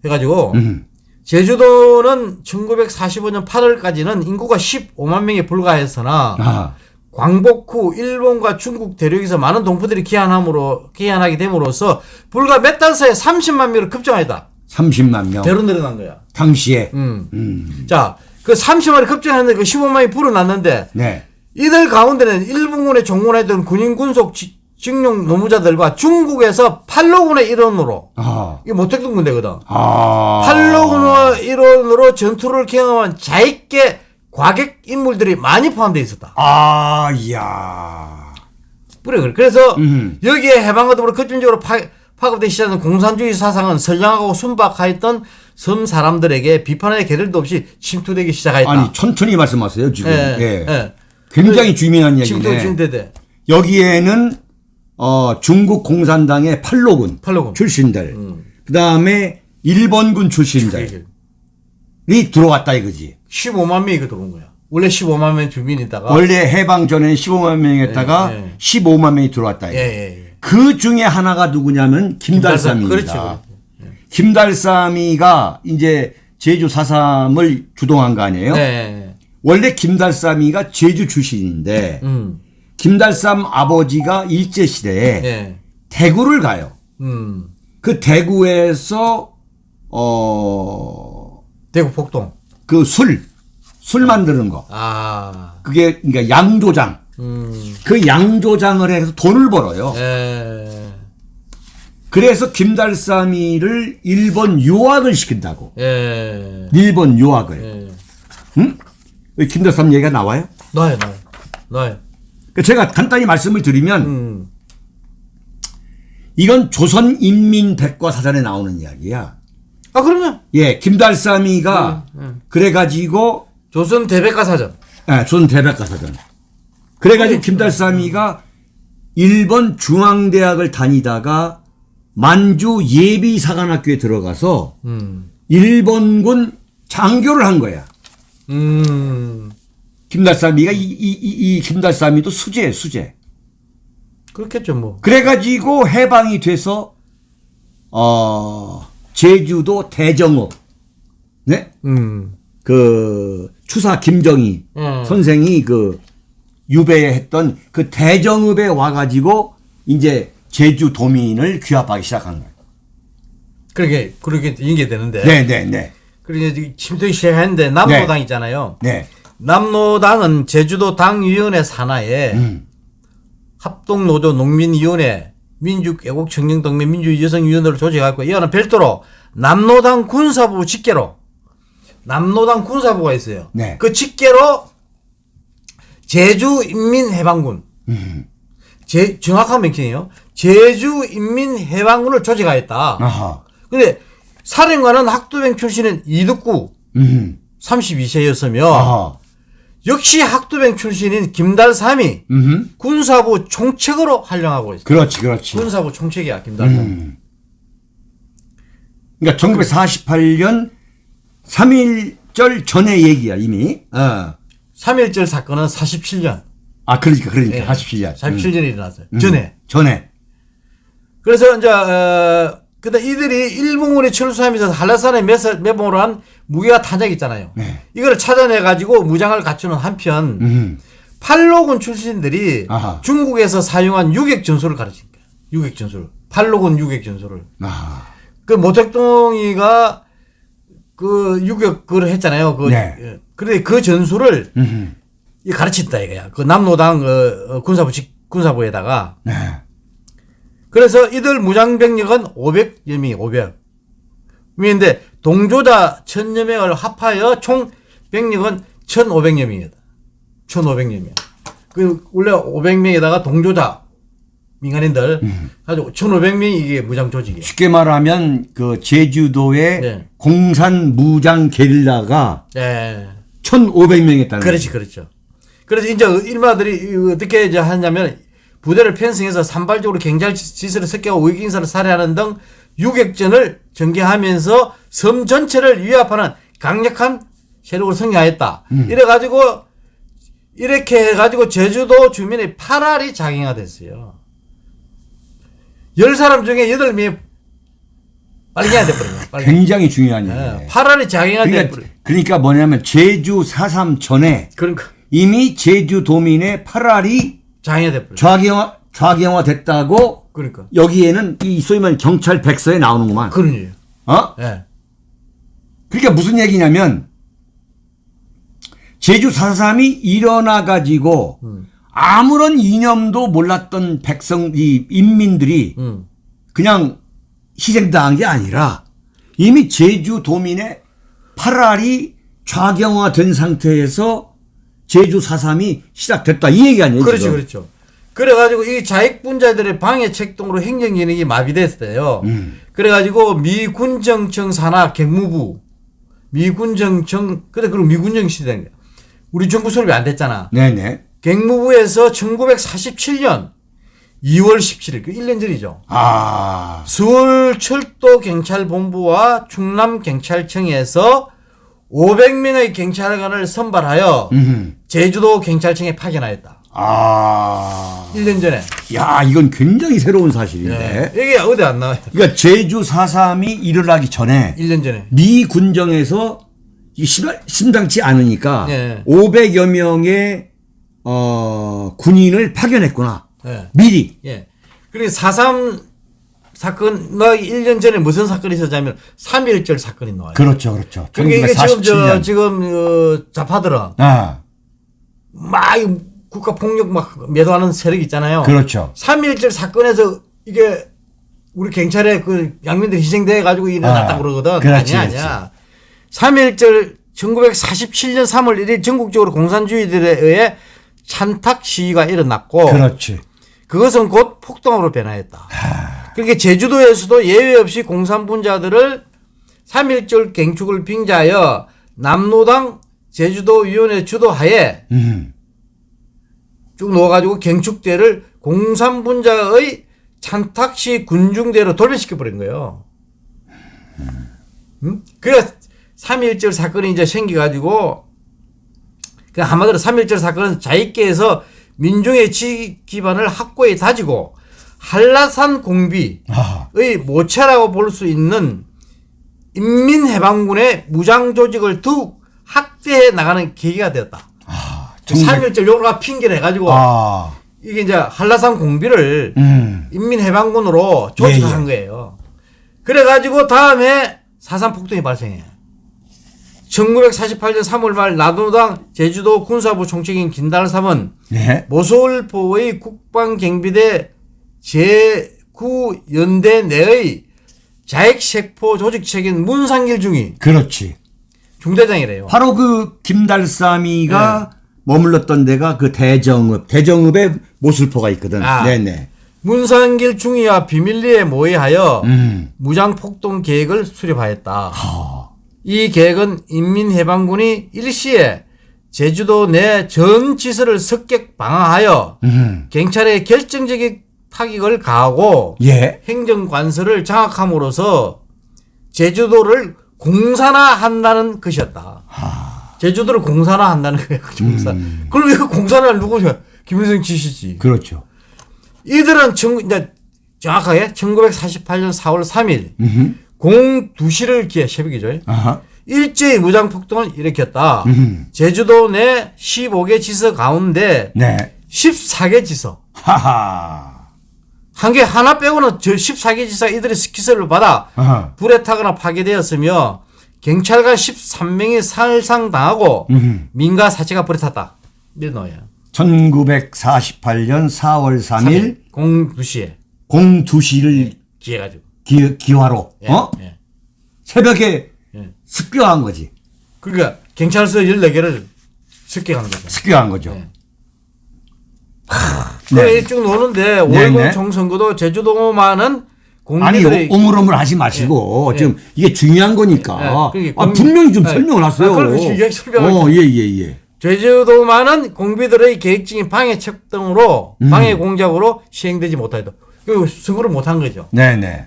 해가지고 음. 제주도는 1945년 8월까지는 인구가 15만 명에 불과했으나 아. 광복 후 일본과 중국 대륙에서 많은 동포들이 귀환함으로 귀환하게 됨으로써 불과 몇 달 사이에 30만 명으로 급증하였다. 30만 명. 배로 늘어난 거야. 당시에. 음. 음. 자, 그 30만이 급증했는데 그 15만이 불어났는데 네. 이들 가운데는 일본군에 종원했던 군인 군속 지- 징용 노무자들과 중국에서 팔로군의 일원으로 아. 이게 모택동 군대거든. 아. 팔로군의 일원으로 전투를 경험한 자익계 과객 인물들이 많이 포함되어 있었다. 아, 이야. 그래, 그래. 그래서 음. 여기에 해방과 더불어 급진적으로 파, 파급되기 시작한 공산주의 사상은 선량하고 순박하였던 섬 사람들에게 비판의 계들도 없이 침투되기 시작하였다. 아니, 천천히 말씀하세요, 지금. 예, 예. 예. 굉장히 중요한 침투 얘기네. 진대대. 여기에는 어, 중국 공산당의 팔로군 팔로군. 출신들, 음. 그 다음에 일본군 출신들이 들어왔다 이거지. 15만 명이 그 들어온 거야. 원래 15만 명 주민이다가 원래 해방 전에 15만 명이었다가 예, 예. 15만 명이 들어왔다. 이거. 예, 예, 예. 그 중에 하나가 누구냐면 김달삼입니다. 그렇죠. 김달삼이가 이제 제주 4.3을 주동한 거 아니에요? 네. 원래 김달삼이가 제주 출신인데 음. 김달삼 아버지가 일제 시대에 예. 대구를 가요. 음. 그 대구에서 어 대구 폭동. 그 술, 술 만드는 거. 아. 그게 그러니까 양조장. 음. 그 양조장을 해서 돈을 벌어요. 예. 그래서 김달삼이를 일본 유학을 시킨다고. 예. 일본 유학을. 예. 응? 왜 김달삼 얘기가 나와요? 나요, 나요. 나요. 그 제가 간단히 말씀을 드리면 음. 이건 조선인민백과 사전에 나오는 이야기야. 아, 그럼요. 예, 김달삼이가 음, 그래가지고 조선 대백과사전. 예, 조선 대백과사전. 그래가지고 김달삼이가 일본 중앙대학을 다니다가 만주 예비사관학교에 들어가서 음. 일본군 장교를 한 거야. 음. 김달삼이가 이, 이, 이, 이 김달삼이도 수재예 수재. 그렇겠죠, 뭐. 그래가지고 해방이 돼서 어 제주도 대정읍 네? 음. 그 추사 김정희 음. 선생이 그 유배했던 그 대정읍에 와가지고 이제 제주 도민을 귀합하기 시작한 거예요. 그렇게, 그렇게 인계되는데. 네, 네, 네, 그리고 침투기 시작했는데, 남로당 있잖아요. 네. 남로당은 제주도 당위원회 산하에 음. 합동노조 농민위원회 민주애국청년동맹 민주여성위원회를 조직하고 이거는 별도로 남로당 군사부 직계로 남로당 군사부가 있어요. 네. 그 직계로 제주인민해방군 제, 정확한 명칭이에요. 제주인민해방군을 조직하였다. 아하. 근데 사령관은 학도병 출신인 이득구 음. 32세였으며 아하. 역시 학도병 출신인 김달삼이 음. 군사부 총책으로 활용하고 있어요. 그렇지, 그렇지. 군사부 총책이야 김달삼. 음. 그러니까 1948년 3.1절 전의 얘기야, 이미. 어. 3.1절 사건은 47년. 아, 그러니까, 그러니까. 예. 47년. 47년에 일어났어요. 음. 전에. 전에. 그래서 이제 어, 근데 이들이 일본군에 철수하면서 한라산에 매봉을 한 무기와 탄약 있잖아요. 네. 이거를 찾아내 가지고 무장을 갖추는 한편 음. 팔로군 출신들이 아하. 중국에서 사용한 유격 전술을 가르친 거야. 유격 전술. 팔로군 유격 전술을. 아. 그 모택동이가 그 유격 그걸 했잖아요. 그 네. 예. 그런데 그 전술을 음. 이 가르친다 이거야. 그 남로당 어, 어, 군사부 직- 군사부에다가 네. 그래서 이들 무장병력은 500여 명이 500. 근데 동조자 1000여 명을 합하여 총 병력은 1500여 명이다. 1500여 명. 그 원래 500명에다가 동조자 민간인들 가지고 1500명이 이게 무장 조직이에요. 쉽게 말하면 그 제주도의 네. 공산 무장 게릴라가 예. 1,500명 했다는 그렇지, 그렇죠. 그래서 이제 일마들이 어떻게 이제 하냐면 부대를 편성해서 산발적으로 경찰 지시를 습격하고 의기인사를 살해하는 등 유격전을 전개하면서 섬 전체를 위압하는 강력한 세력으로 성장했다. 이래가지고 이렇게 해가지고 제주도 주민의 파랄이 작용화됐어요. 열 사람 중에 여덟 명이 빨갱이가 돼버려요. 굉장히 중요한 예, 얘기예요. 파랄이 작용화돼버려요. 그러니까, 그러니까 뭐냐면 제주 4.3 전에 그러니까. 이미 제주도민의 8알이 장애돼버려. 좌경화, 좌경화 됐다고 그러니까. 여기에는 이 소위 말하는 경찰 백서에 나오는구만. 그런 일이에요. 어? 예. 그러니까 무슨 얘기냐면 제주 4.3이 일어나 가지고 음. 아무런 이념도 몰랐던 백성 이 인민들이 음. 그냥 희생당한 게 아니라 이미 제주도민의 8알이 좌경화된 상태에서 제주 4.3이 시작됐다 이 얘기 아니에요 그렇죠, 지금? 그렇죠. 그래가지고 이 자익분자들의 방해 책동으로 행정 기능이 마비됐어요. 음. 그래가지고 미군정청 산하 객무부, 미군정청, 그래, 그리고 미군정 시대. 우리 정부 수립이 안 됐잖아. 네네 객무부에서 1947년 2월 17일, 그 1년 전이죠. 아 서울 철도 경찰본부와 충남 경찰청에서 500명의 경찰관을 선발하여 음. 제주도 경찰청에 파견하였다. 아. 1년 전에. 야 이건 굉장히 새로운 사실인데 이게 어디 안 나와요? 그러니까 제주 4.3이 일어나기 전에 1년 전에. 미 군정에서 이 심- 심상치 않으니까 예. 500여 명의 어, 군인을 파견했구나. 예. 미리. 예. 그리고 4.3 사건, 나 1년 전에 무슨 사건이 있었냐면 3.1절 사건이 나와요. 그렇죠, 그렇죠. 그러니까 이게 지금, 저, 1947년. 지금, 어, 좌파들은 아, 막이 국가 폭력 막 매도하는 세력 있잖아요. 그렇죠. 3.1절 사건에서 이게 우리 경찰의 그 양민들이 희생돼 가지고 일어났다고 아, 그러거든. 그렇지, 아니야, 아니야. 3.1절 1947년 3월 1일 전국적으로 공산주의들에 의해 찬탁 시위가 일어났고 그렇지. 그것은 곧 폭동으로 변화했다. 그러니까 제주도에서도 예외 없이 공산분자들을 3.1절 갱축을 빙자하여 남노당 제주도위원회 주도하에 음. 쭉 넣어가지고 경축대를 공산분자의 찬탁시 군중대로 돌변시켜 버린 거예요. 음? 그래서 3.1절 사건이 이제 생겨가지고 그 한마디로 3.1절 사건은 자익계에서 민중의 지식 기반을 확고히 다지고 한라산 공비의 아, 모체라고 볼 수 있는 인민해방군의 무장 조직을 더욱 확대해 나가는 계기가 되었다. 아, 그 3.1절 요가 핑계를 해가지고 아, 이게 이제 한라산 공비를 음. 인민해방군으로 조직한 예, 예. 거예요. 그래가지고 다음에 사산 폭동이 발생해. 1948년 3월 말 나도당 제주도 군사부 총책인 김달삼은 네. 모솔포의 국방경비대 제9연대 내의 자익sek포 조직책인 문상길 중이 그렇지. 중대장이래요. 바로 그 김달삼이가 머물렀던 데가 그 대정읍, 대정읍에 모슬포가 있거든. 아. 네네. 문상길 중위와 비밀리에 모의하여 음. 무장폭동 계획을 수립하였다. 아, 이 계획은 인민해방군이 일시에 제주도 내 전 지서를 습격 방어하여 음. 경찰에 결정적인 타격을 가하고 예. 행정관서를 장악함으로써 제주도를 공산화한다는 것이었다. 제주도를 공산화한다는 거예요. 그 공산. 음. 그럼 이거 공산화를 누구냐? 김일성 지시지. 그렇죠. 이들은 청, 이제 정확하게 1948년 4월 3일 음흠. 공 2시를 기해 새벽이죠. 아하. 일제히 무장 폭동을 일으켰다. 음. 제주도 내 15개 지서 가운데 네. 14개 지서. 하하. 한 개 하나 빼고는 저 14개 지사 이들의 스키스를 받아 아하. 불에 타거나 파괴되었으며 경찰관 13명이 살상당하고 음. 민가 사체가 불에 탔다. 노예요. 1948년 4월 3일 공 2시에 02시를 기해가지고. 기, 기화로 예, 어? 예. 새벽에 예. 습격한 거지. 그러니까 경찰서 14개를 습격하는 거죠. 습격한 거죠. 네. 쭉 노는데 네, 5.10 네. 총선거도 제주도만은 아니 오물오물 하지 마시고 예, 지금 이게 중요한 거니까 예, 그게 아, 공- 분명히 좀 예. 설명을 하세요. 아, 어, 예, 예, 예. 제주도만은 공비들의 계획적인 방해 책동으로 음. 방해 공작으로 시행되지 못하다. 그 선거를 못한 거죠. 네, 네.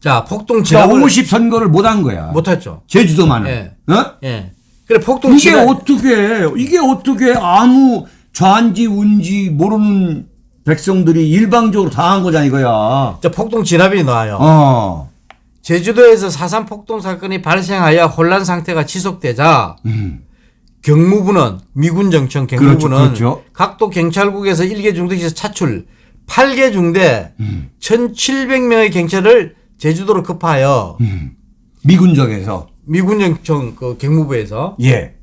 자 폭동 자, 진압을 50 선거를 못한 거야. 못했죠. 제주도만은. 예. 어? 예. 그래 폭동 이게 진압 어떻게 이게 어떻게 아무 좌인지 운지 모르는 백성들이 일방적으로 당한 거잖아 이거야. 자 폭동 진압이 나와요. 어. 제주도에서 사산 폭동 사건이 발생하여 혼란 상태가 지속되자 음. 경무부는 미군 정청 경무부는 그렇죠, 그렇죠. 각도 경찰국에서 1개 중대에서 차출 8개 중대 음. 1,700명의 경찰을 제주도로 급파하여 음. 미군정에서 미군정청 그 경무부에서 예.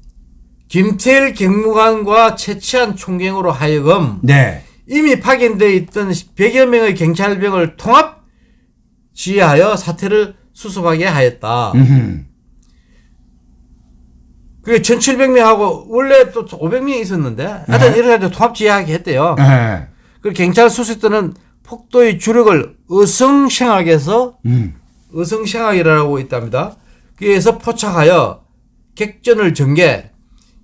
김태일 경무관과 최치한 총경으로 하여금 네. 이미 파견되어 있던 100여 명의 경찰병을 통합 지휘하여 사태를 수습하게 하였다. 음. 그게 1,700명하고 원래 또 500명이 있었는데 하여튼 이렇게 해서 통합 지휘하게 했대요. 예. 그 경찰 수습대는 폭도의 주력을 어성생학에서 음. 어성생학이라고 있답니다. 그래서 포착하여 객전을 전개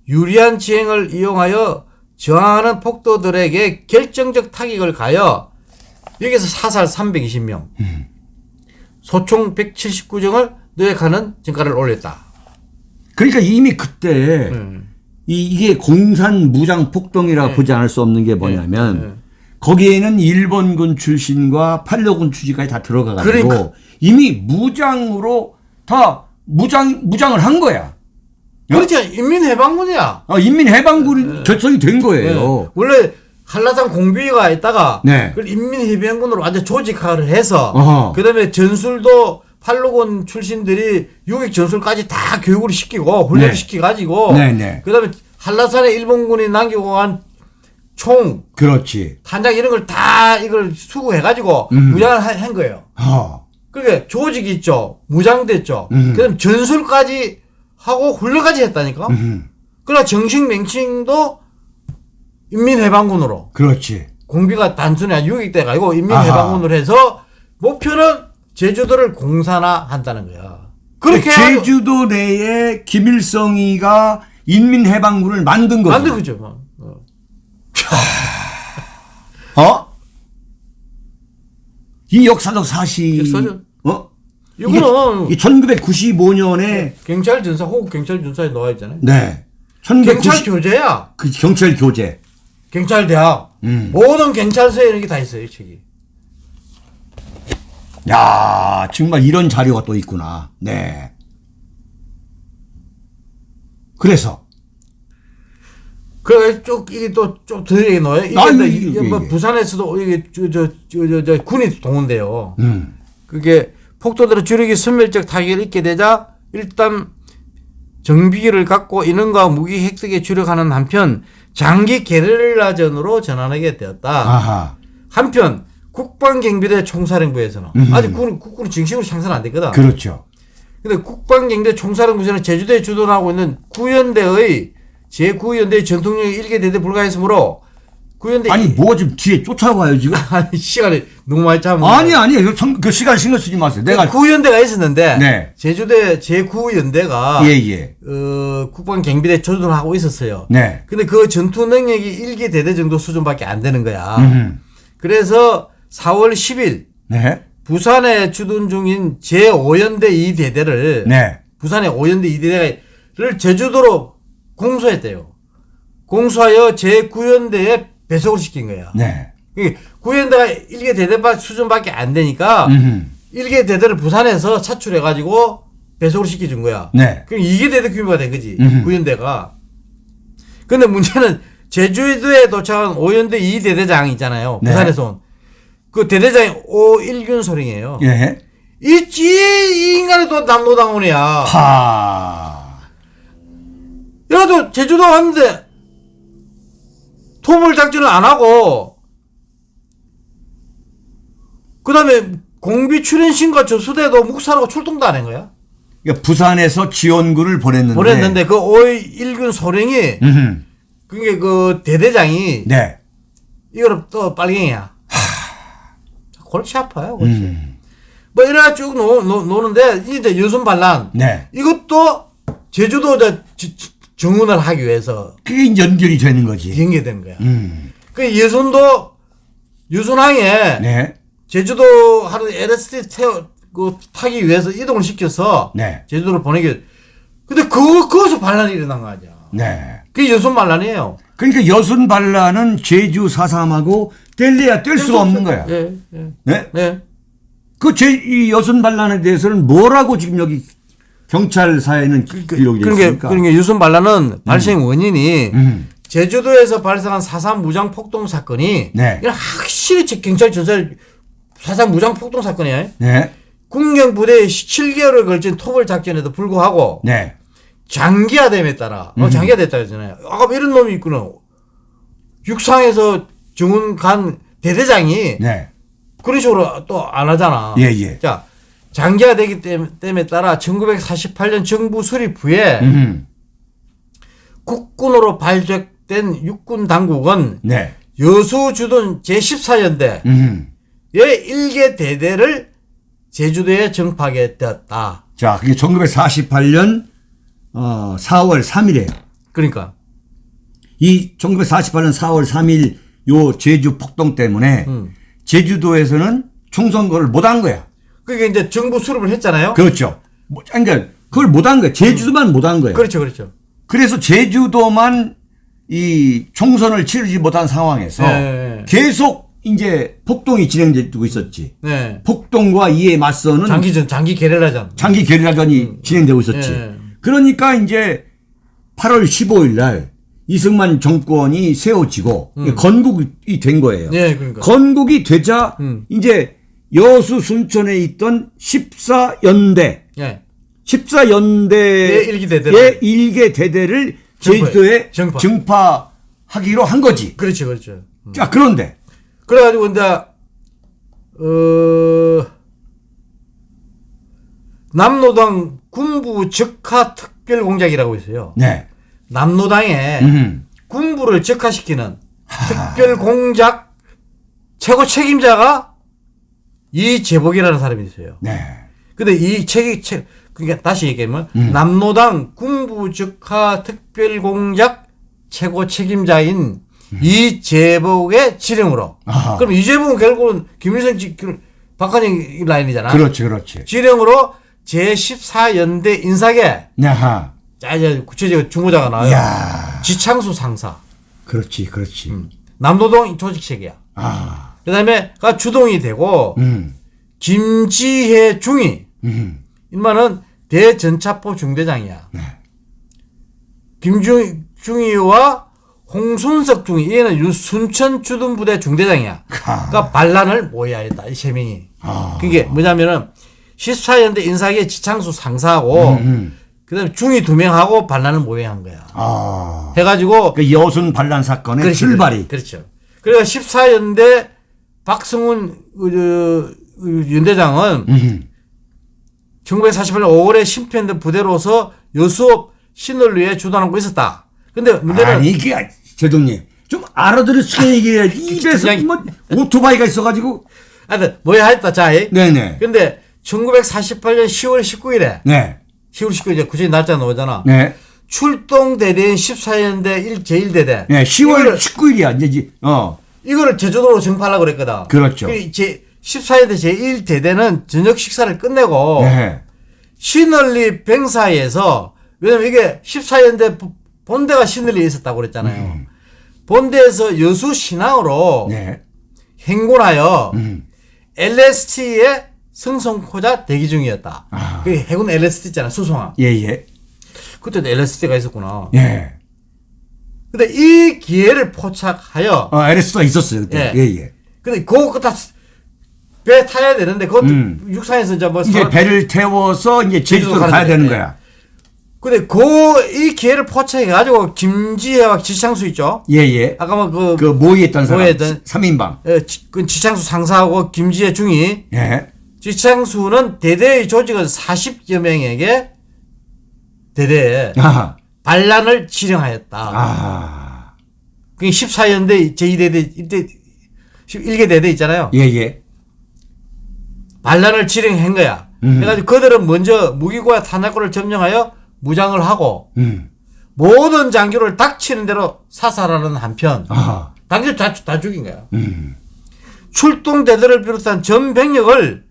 유리한 지행을 이용하여 저항하는 폭도들에게 결정적 타격을 가여 여기서 사살 320명 소총 179정을 노획하는 전가를 올렸다. 그러니까 이미 그때 음. 이, 이게 공산 무장 네. 폭동이라 보지 않을 수 없는 게 뭐냐면 거기에는 일본군 출신과 팔로군 출신까지 다 들어가가지고 그러니까. 이미 무장으로 다 무장 무장을 한 거야. 그렇죠. 인민해방군이야. 어, 인민해방군이 결성이 된 거예요. 네. 원래 한라산 공비가 있다가 네. 그걸 인민해방군으로 완전 조직화를 해서 어허. 그다음에 전술도 팔로군 출신들이 유격 전술까지 다 교육을 시키고 훈련을 네. 시켜가지고 네, 네. 그다음에 한라산에 일본군이 남기고 간 총, 그렇지. 탄장 이런 걸 다 이걸 수구해가지고 음. 무장을 하- 한 거예요. 어. 그러니까 조직이 있죠. 무장됐죠. 음. 그다음에 전술까지 하고 훈련까지 했다니까. 음. 그러나 정식 명칭도 인민해방군으로 그렇지. 공비가 단순히 한 6위대가 아니고 인민해방군으로 해서 목표는 제주도를 공산화한다는 거야. 그렇게 해가지고 그 제주도 내에 김일성이가 인민해방군을 만든 거죠. 만든 거죠. 뭐. 어. 어? 이 역사적 사실. 역사죠. 어? 이거는 이 1995년에 경찰 전사 호국 경찰 전사에 나와 있잖아요. 네. 경찰 1990 교재야. 그 경찰 교재. 경찰 대학. 음. 모든 경찰서에 이런 게 다 있어요, 이 책이. 야, 정말 이런 자료가 또 있구나. 네. 그래서 그, 쭉, 이게 또, 좀더 얘기 넣어요. 이게, 뭐. 부산에서도 이게, 저, 저, 저, 저, 저 군이 동원돼요. 음. 그게 폭도들의 주력이 선멸적 타격을 입게 되자 일단 정비기를 갖고 인원과 무기 획득에 주력하는 한편 장기 게릴라전으로 전환하게 되었다. 아하. 한편 국방경비대 총사령부에서는 음. 아직 군, 국군이 정식으로 창설 안 됐거든. 그렇죠. 근데 국방경비대 총사령부에서는 제주도에 주둔하고 있는 구연대의 제9연대의 전통령이 일개 대대 불가했으므로 구연대 아니 뭐가 지금 뒤에 쫓아와요 지금? 아니 시간이 너무 많이 잡은 아니 아니 그, 성- 그 시간 신경 쓰지 마세요. 내가 구연대가 있었는데 네. 제주대 제9연대가 예예. 어, 국방경비대 조준하고 있었어요. 네. 근데 그 전투 능력이 일개 대대 정도 수준밖에 안 되는 거야. 음. 그래서 4월 10일 네. 부산에 주둔 중인 제5연대 2대대를 네. 부산의 5연대 2대대를 제주도로 공수했대요. 공수하여 제9연대에 배속을 시킨 거야. 네. 9연대가 1개 대대 수준밖에 안 되니까 음. 1개 대대를 부산에서 차출해가지고 배속을 시켜준 거야. 네. 그럼 2개 대대 규모가 된 거지. 음흠. 9연대가. 근데 문제는 제주도에 도착한 5연대 2대대장 있잖아요. 네. 부산에서 온. 그 대대장이 오일균 소령이에요. 예. 이, 지- 이 인간이 또 남노당원이야. 하. 이래도 제주도 왔는데 토벌 작전을 안 하고 그 다음에 공비 출연신과 저수대도 묵살하고 출동도 안 한 거야. 그러니까 부산에서 지원군을 보냈는데. 보냈는데 그 오일균 소령이 음. 그게 그 대대장이 네. 이거를 또 빨갱이야. 골치 아파요, 골치. 음. 뭐 이래가 쭉 노, 노, 노는데 이제 여순 반란 네. 이것도 제주도 저, 지- 지- 정운을 하기 위해서 그게 연결이 되는 거지. 연계된 거야. 음. 그 여순도 여순항에 네. 제주도 하는 LSD 태워 그 타기 위해서 이동을 시켜서 네. 제주도를 보내기. 근데 그 거기서 반란이 일어난 거 아니야. 네. 그게 여순 반란이에요. 그러니까 여순 반란은 제주 사삼하고 뗄래야 뗄 수가 없는 거야. 예, 예. 네. 네. 그 제 이 여순 반란에 대해서는 뭐라고 지금 여기 경찰 사에는 기- 기록이 돼 그러니까, 있으니까. 그러니까 유순 반란은 발생 원인이 음. 제주도에서 발생한 사상 무장 폭동 사건이 네. 이건 확실히 제- 경찰 조사를 사상 무장 폭동 사건이에요. 네. 국경 부대의 7개월에 걸친 토벌 작전에도 불구하고 네. 장기화됨에 따라 어, 장기화됐다 그러잖아요. 아까 이런 놈이 있구나. 육상에서 정훈 간 대대장이 네. 그런 식으로 또 안 하잖아. 예, 예. 자, 장기화되기 땜- 땜에 따라 1948년 정부 수립 후에 음. 국군으로 발족된 육군 당국은 네. 여수 주둔 제14연대의 음. 일개 대대를 제주도에 정파하게 되었다. 자, 그게 1948년 어, 4월 3일이에요. 그러니까 이 1948년 4월 3일 요 제주 폭동 때문에 음. 제주도에서는 총선거를 못 한 거야. 그게 이제 정부 수립을 했잖아요. 그렇죠. 뭐, 그러니까 그걸 못한 거야. 제주도만 못한 거예요. 그렇죠, 그렇죠. 그래서 제주도만 이 총선을 치르지 못한 상황에서 네. 계속 이제 폭동이 진행되고 있었지. 네. 폭동과 이에 맞서는 장기전, 장기 게릴라전. 장기 게릴라전이 진행되고 있었지. 예. 그러니까 이제 8월 15일 날 이승만 정권이 세워지고 건국이 된 거예요. 음. 네, 그러니까. 건국이 되자 음. 이제 여수 순천에 있던 14연대 예. 14연대의 예, 일기 대대를. 일개 대대를. 제주도에 정파. 증파 하기로 한 거지. 그렇죠, 그렇죠. 자, 그런데 그래 가지고 이제 어 남노당 군부 적화 특별 공작이라고 있어요. 네. 남노당에 음. 군부를 적화시키는 특별 공작 최고 책임자가 이재복이라는 사람이 있어요. 네. 근데 이 책이 책 그러니까 다시 얘기하면 음. 남노당 군부 적화 특별 공작 최고 책임자인 이재복의 지령으로. 음. 아하. 그럼 이재복은 결국은 김일성 지 그- 박근혜 라인이잖아. 그렇지, 그렇지. 지령으로 제14연대 인사계 야하. 자 이제 구체적으로 중고자가 나와요. 야 지창수 상사. 그렇지, 그렇지. 남노동 조직 체계야. 아, 그 다음에 가 주동이 되고 음, 김지혜 중위 음, 인마는 대전차포 중대장이야. 네. 김중 중위와 홍순석 중위 얘는 유 순천 주둔부대 중대장이야. 하. 그러니까 반란을 모여야 했다 이세 명이. 아. 그게 뭐냐면은 14년대 인사계 지창수 상사하고 음. 그다음에 중위 두 명하고 반란을 모여야 한 거야. 아. 해가지고 그 여순 반란 사건의 그렇지, 출발이. 그렇죠. 그래서 14연대 박성훈 그, 그 연대장은 음. 1948년 5월에 심표했던 부대로서 여수업 신을위에 주둔하고 있었다. 근데 문제는 아니, 이게, 제동님. 좀 알아들을 수 있게 얘기해야지. 입에서 뭐, 오토바이가 있어가지고. 하여튼 뭐야 했다 자이. 네네. 근데 1948년 10월 19일에 네. 10월 19일 이제 구체적인 날짜 나오잖아. 네. 출동 대대인 14년대 1 제1대대. 네. 10월 이거를, 19일이야. 이제, 지- 어. 이거를 제주도로 정파하려고 그랬거든. 그렇죠. 그제 14년대 제1대대는 저녁 식사를 끝내고 네. 신을리 병사에서 왜냐면 이게 14년대 본대가 신을리에 있었다고 그랬잖아요. 본대에서 여수 신항으로 음. 네. 행군하여 음. LST의 승성코자 대기 중이었다. 아. 그 해군 LST 있잖아, 수송함. 예, 예. 그때도 LST가 있었구나. 예. 근데 이 기회를 포착하여, 어, LS가 있었어요. 그때. 예. 예, 예. 근데 그거 다 배 타야 되는데, 그것도 음. 육상에서 이제 뭐. 이제 배를 태워서 이제 제주도로 제주도 가야 되는 예. 거야. 근데 그, 이 기회를 포착해 가지고, 김지혜와 지창수 있죠? 예, 예. 아까 뭐 그, 그 모의했던 사람. 모의했던- 3인방. 어, 지- 그 지창수 상사하고 김지혜 중이, 예. 지창수는 대대의 조직은 40여 명에게 대대에 아하. 반란을 지령하였다. 아. 그게 14연대 제2대대, 1대, 1개 대대 있잖아요. 예, 예. 반란을 지령한 거야. 음. 그래가지고 그들은 먼저 무기고와 탄약고를 점령하여 무장을 하고 음. 모든 장교를 닥치는 대로 사살하는 한편. 장교 다, 다 죽인 거야. 음. 출동대대를 비롯한 전 병력을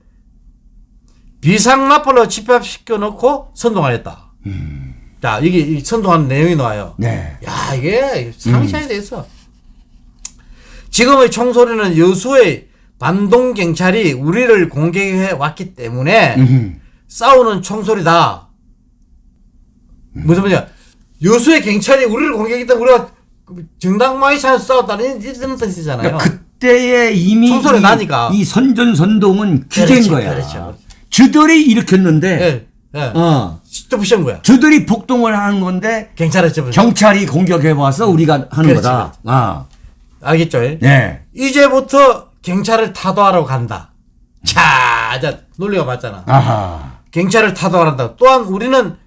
비상나팔로 집합시켜 놓고 선동하였다. 음. 자, 이게 이 선동하는 내용이 나와요. 네. 야, 이게 상시해야 돼있어. 지금의 총소리는 여수의 반동 경찰이 우리를 공격해 왔기 때문에 음. 싸우는 총소리다. 무슨 말이야? 여수의 경찰이 우리를 공격했다 우리가 정당마이 차서 싸웠다는 이런 뜻이잖아요. 그러니까 그때에 이미 이, 나니까. 이 선전선동은 그렇지, 거야. 그렇죠. 저들이 일으켰는데, 예, 예. 어, 직접 부신 거야. 저들이 폭동을 하는 건데 접은. 경찰이 공격해 와서 우리가 하는 그렇지, 거다. 아, 알겠죠? 예? 네. 이제부터 경찰을 타도하러 간다. 자, 자 논리가 맞잖아. 아하. 경찰을 타도하러 간다. 또한 우리는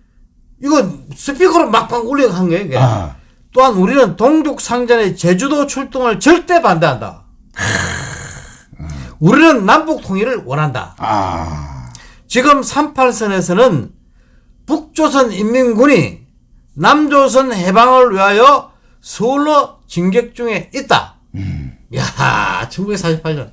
이거 스피커로 막방 한 거예요. 이게. 아. 또한 우리는 동족 상전의 제주도 출동을 절대 반대한다. 우리는 남북 통일을 원한다. 아. 지금 38선에서는 북조선 인민군이 남조선 해방을 위하여 서울로 진격 중에 있다. 야, 1948년.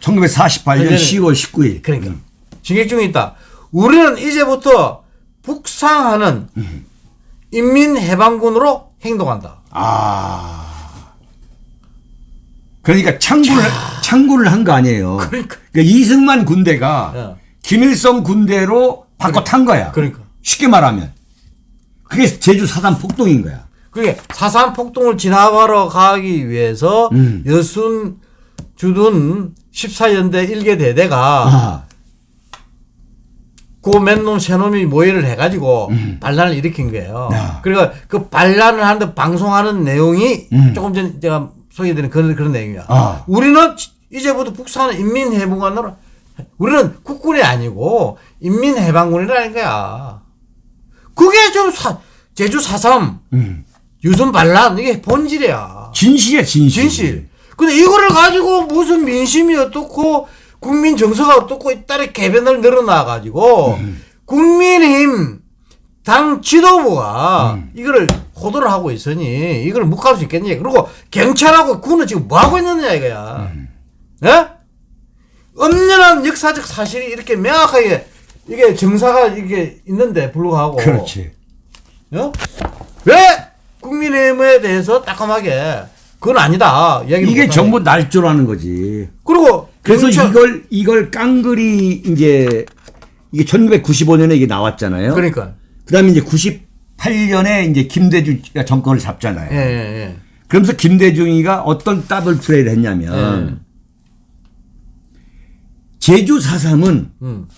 1948년 10월 19일. 그러니까 진격 중에 있다. 우리는 이제부터 북상하는 인민해방군으로 행동한다. 아. 그러니까 창구를 창구를 한 거 아니에요. 그러니까. 이승만 군대가 예. 김일성 군대로 바꿔 탄 거야. 그러니까. 쉽게 말하면 그게 제주 사단 폭동인 거야. 그게 사산 폭동을 진압하러 가기 위해서 음. 여순 주둔 14연대 일개 대대가 아. 그 맨놈 새놈이 모의를 해가지고 반란을 일으킨 거예요. 음. 야. 그러니까 그 반란을 하는데 방송하는 내용이 음. 조금 전 제가 소개해드린 그런 그런 내용이야. 아. 우리는 이제부터 북한은 인민해방군으로 우리는 국군이 아니고 인민해방군이라는 거야. 그게 좀 사, 제주 사삼 음. 유선 반란 이게 본질이야. 진실이야 진실. 진실. 근데 이거를 가지고 무슨 민심이 어떻고 국민 정서가 어떻고 이따리 개변을 늘어나 가지고 국민의힘 당 지도부가 이거를 호도를 하고 있으니 이걸 묵할 수 있겠냐. 그리고 경찰하고 군은 지금 뭐 하고 있느냐 이거야. 예? 엄연한 역사적 사실이 이렇게 명확하게 이게 정사가 이게 있는데 불구하고 그렇지. 어? 왜 국민의힘에 대해서 따끔하게 그건 아니다. 이게. 전부 날조라는 거지. 그리고 그래서 경찰- 이걸 이걸 깡그리 이제 이게 1995년에 이게 나왔잖아요. 그러니까 그다음에 이제 98년에 이제 김대중가 정권을 잡잖아요. 예, 예, 그러면서 김대중이가 어떤 더블 플레이를 했냐면 제주 4.3은 음,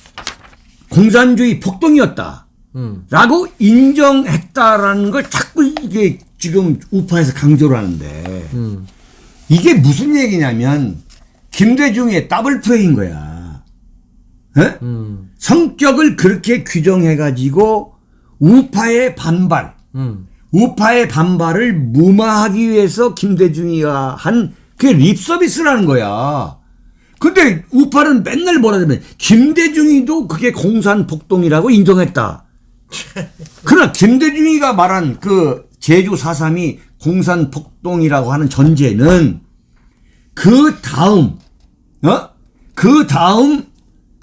공산주의 폭동이었다. 음, 라고 인정했다라는 걸 자꾸 이게 지금 우파에서 강조를 하는데 음. 이게 무슨 얘기냐면 김대중의 더블 플레이인 거야. 예? 음, 성격을 그렇게 규정해가지고 우파의 반발, 음. 우파의 반발을 무마하기 위해서 김대중이가 한 그게 립서비스라는 거야. 근데 우파는 맨날 뭐라 하면 김대중이도 그게 공산 폭동이라고 인정했다. 그러나 김대중이가 말한 그 제주 4.3이 공산 폭동이라고 하는 전제는 그 다음, 어? 그 다음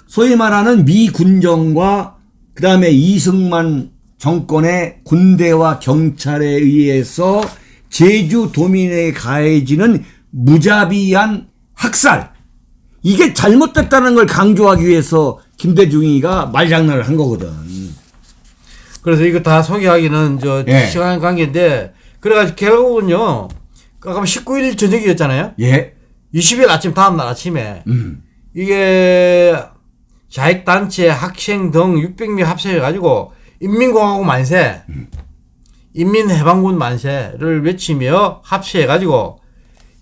소위 말하는 미 군정과 그 다음에 이승만 정권의 군대와 경찰에 의해서 제주 도민에 가해지는 무자비한 학살. 이게 잘못됐다는 걸 강조하기 위해서 김대중이가 말장난을 한 거거든. 그래서 이거 다 소개하기는 저 예. 시간 관계인데 그래가지고 결국은요. 아까 19일 저녁이었잖아요. 예. 20일 아침 다음 날 아침에 음. 이게 자익 단체 학생 등 600명 합세해 가지고 인민공화국 만세, 인민해방군 만세를 외치며 합세해 가지고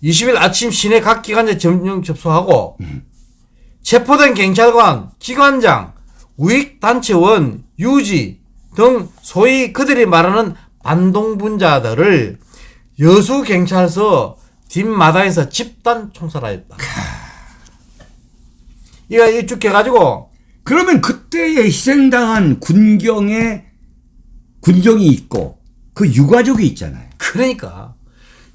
20일 아침 시내 각 기관에 점령 접수하고 체포된 경찰관, 기관장, 우익단체원, 유지 등 소위 그들이 말하는 반동분자들을 여수경찰서 뒷마당에서 집단 총살하였다. 이거 이쭉 해가지고 그러면 그때에 희생당한 군경에 군경이 있고 그 유가족이 있잖아요. 그러니까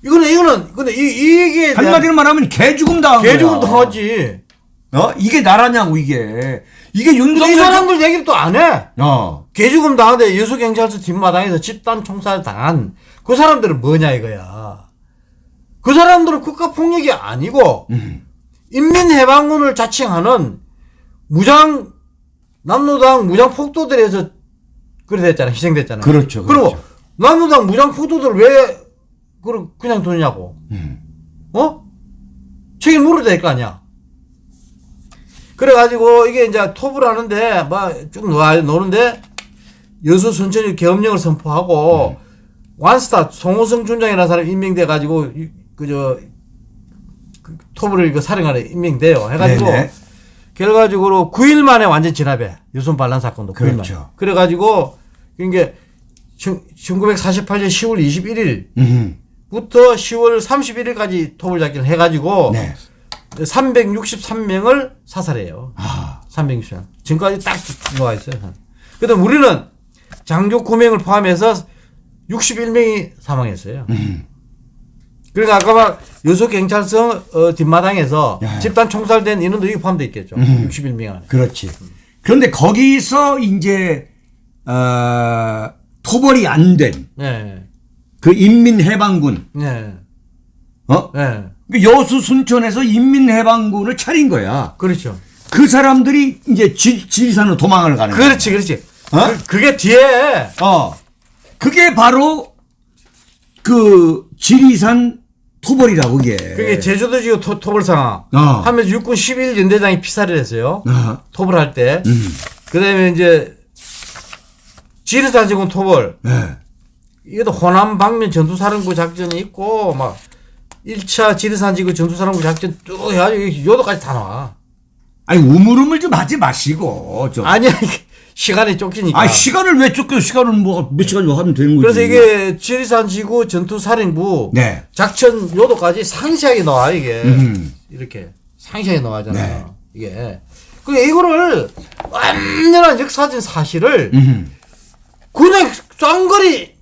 이거는 이거는 근데 이 이게 한마디로 말하면 개 죽음 당한 거야. 개죽은 당하지. 어? 이게 나라냐고 이게. 이게 근데 이 윤석열 사람들 얘기를 또 안 해. 어. 개죽음 당하는데 여수경찰서 뒷마당에서 집단 총살 당한 그 사람들은 뭐냐 이거야. 그 사람들은 국가 폭력이 아니고 인민해방군을 자칭하는 무장 남로당 무장 폭도들에서 그래 됐잖아. 희생됐잖아. 그렇죠, 그리고 그렇죠. 남유당 무장 후도들 왜 그럼 그냥 두냐고. 음. 어? 책임 물어야 될 거 아니야. 그래가지고 이게 이제 톱을 하는데 막 쭉 노는데 여수 순천이 계엄령을 선포하고 음. 완스타 송호성 준장이라는 사람이 임명돼 가지고 그저 그 톱을 그 사령관에 임명돼요. 해가지고 네네. 결과적으로 9일 만에 완전 진압해. 유손 반란 사건도 9일 만에. 그렇죠. 그래가지고 이게 1948년 10월 21일 음. 부터 10월 31일까지 톱을 잡기를 해가지고 네. 363명을 사살해요. 아. 363명. 지금까지 딱 들어와 있어요. 그다음 우리는 장교 9명을 포함해서 61명이 사망했어요. 음. 그러니까 아까 막 여수 경찰서 어, 뒷마당에서 야. 집단 총살된 인원들이 포함되어 있겠죠. 음. 61명 안에. 그렇지. 그런데 거기서 이제 어, 토벌이 안된 그 네. 인민해방군 네. 어? 네. 그 여수 순천에서 인민해방군을 차린 거야. 그렇죠. 그 사람들이 이제 지, 지리산으로 도망을 가는 거야. 그렇지, 그렇지. 어? 그, 그게 뒤에 어. 그게 바로 그 지리산 토벌이라고 그게. 그게 제주도 지구 토, 토벌상황 어. 하면서 육군 11 연대장이 피살을 했어요. 어. 토벌할 때. 음. 그다음에 이제 지리산 지구 토벌. 네. 이것도 호남 방면 전투사령부 작전이 있고 막 1차 지리산 지구 전투사령부 작전 쭉 해가지고 요도까지 다 나와. 아니 우물우물 좀 하지 마시고 좀. 이게 시간이 쫓기니까. 아 시간을 왜 쫓겨? 시간은 뭐 몇 시간 하면 되는 거지. 그래서 이게 지리산 지구 전투사령부 네. 작전 요도까지 상세하게 나와 이게 음. 이렇게 상세하게 나와잖아요. 네. 이게 그 이거를 완전한 역사적인 사실을 음. 그냥 쌍거리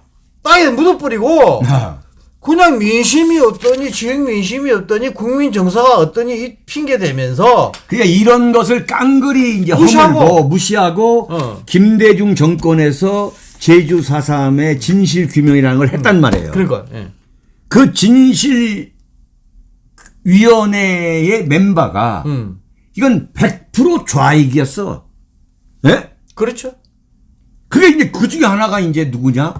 땅에 묻어버리고 아. 그냥 민심이 어떠니 지역 민심이 어떠니 국민 정서가 어떠니 이 핑계 대면서 그러니까 이런 것을 깡그리 이제 무시하고. 허물고 무시하고 어. 김대중 정권에서 제주 4.3의 진실 규명이라는 걸 했단 말이에요. 그러니까 예. 그 진실 위원회의 멤버가 음 이건 100% 좌익이었어. 예? 그렇죠 그게 이제 그 중에 하나가 이제 누구냐?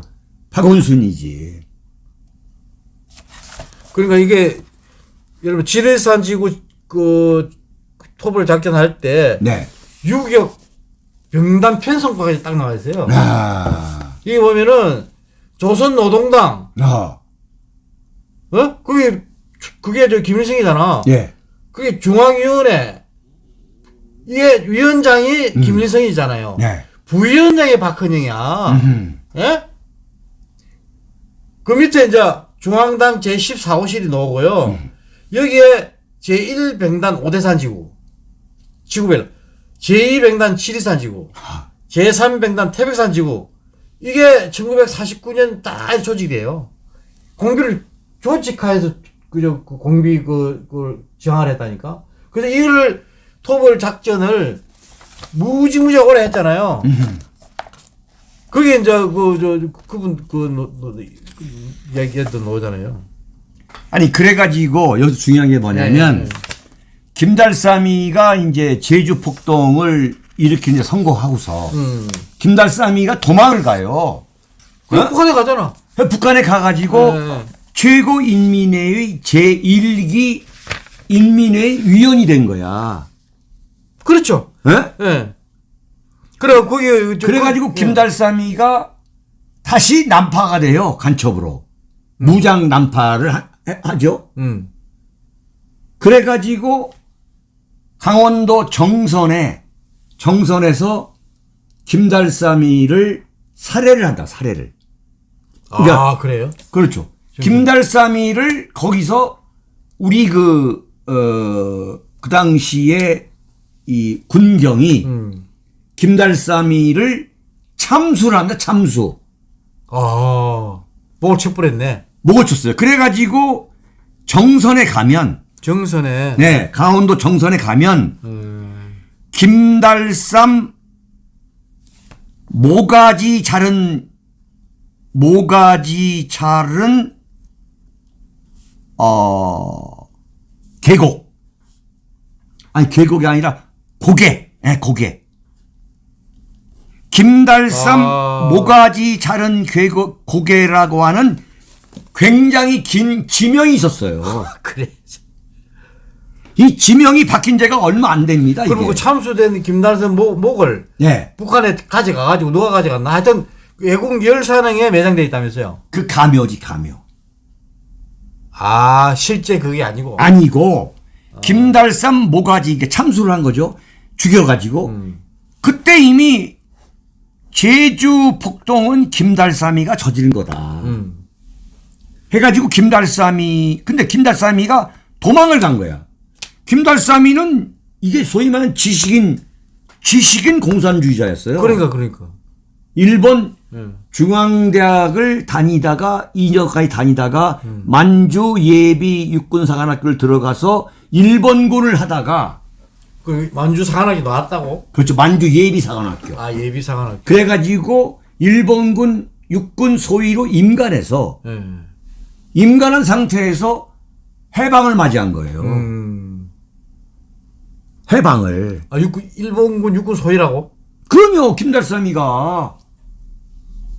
박원순이지. 그러니까 이게 여러분 지리산 지구 그 톱을 작전할 때 네. 유격 병단 편성과까지 딱 나와 있어요. 아. 이게 보면은 조선 노동당 어. 어 그게 그게 저 김일성이잖아. 예. 그게 중앙위원회 이게 위원장이 김일성이잖아요. 네. 부위원장이 박헌영이야. 음. 예? 그 밑에 이제 중앙당 제14호실이 나오고요. 여기에 제1병단 오대산 지구. 지구별. 제2병단 지리산 지구. 제3병단 태백산 지구. 이게 1949년 다 조직이에요. 공비를 조직화해서 그저 그 공비 그, 그 정화를 했다니까. 그래서 이거를 토벌 작전을 무지무지 오래 했잖아요. 그게 이제 그 저 그분 그 노, 노, 그 얘기했던 노잖아요. 아니 그래가지고 여기서 중요한 게 뭐냐면 네. 김달삼이가 이제 제주 폭동을 일으키는 데 성공하고서 음. 김달삼이가 도망을 가요. 그 어? 북한에 가잖아. 북한에 가가지고 네. 최고 인민회의 제1기 인민회의 위원이 된 거야. 그렇죠. 예? 예. 그래 거기 저- 그래가지고 그- 김달삼이가 다시 난파가 돼요 간첩으로 무장 난파를 하, 하죠. 예. 음. 그래가지고 강원도 정선에 정선에서 김달삼이를 살해를 한다. 살해를. 그러니까- 아 그래요? 그렇죠. 김달삼이를 거기서 우리 그, 어, 그 당시에 이 군경이 음. 김달삼이를 참수를 합니다. 참수. 아 목을 척불했네. 목을 쳤어요. 그래가지고 정선에 가면, 정선에. 네, 강원도 정선에 가면 음. 김달삼 모가지 자른 모가지 자른 어 계곡 아니 계곡이 아니라 고개 예 고개 김달삼 아. 모가지 자른 괴고, 고개라고 하는 굉장히 긴 지명이 있었어요. 그래. 이 지명이 박힌 지가 얼마 안 됩니다. 이게. 그리고 그 참수된 김달선 목, 목을 예. 북한에 가져가가지고 누가 가져갔나 하여튼 외국 열사능에 매장돼 있다면서요. 그 가묘지 가묘. 아 실제 그게 아니고. 아니고 김달삼 모가지 이게 참수를 한 거죠. 죽여가지고 음. 그때 이미 제주 폭동은 김달삼이가 저지른 거다. 음. 해가지고 김달삼이 근데 김달삼이가 도망을 간 거야. 김달삼이는 이게 소위 말하는 지식인 지식인 공산주의자였어요. 그러니까 그러니까. 일본 음. 중앙대학을 다니다가 2년까지 다니다가 만주 예비 육군사관학교를 들어가서 일본군을 하다가 그 만주 사관학교 나왔다고? 그렇죠 만주 예비사관학교 아 예비 사관학교. 그래가지고 일본군 육군 소위로 임관해서 예. 임관한 상태에서 해방을 맞이한 거예요. 음. 해방을 아 육군 일본군 육군 소위라고? 그럼요 김달삼이가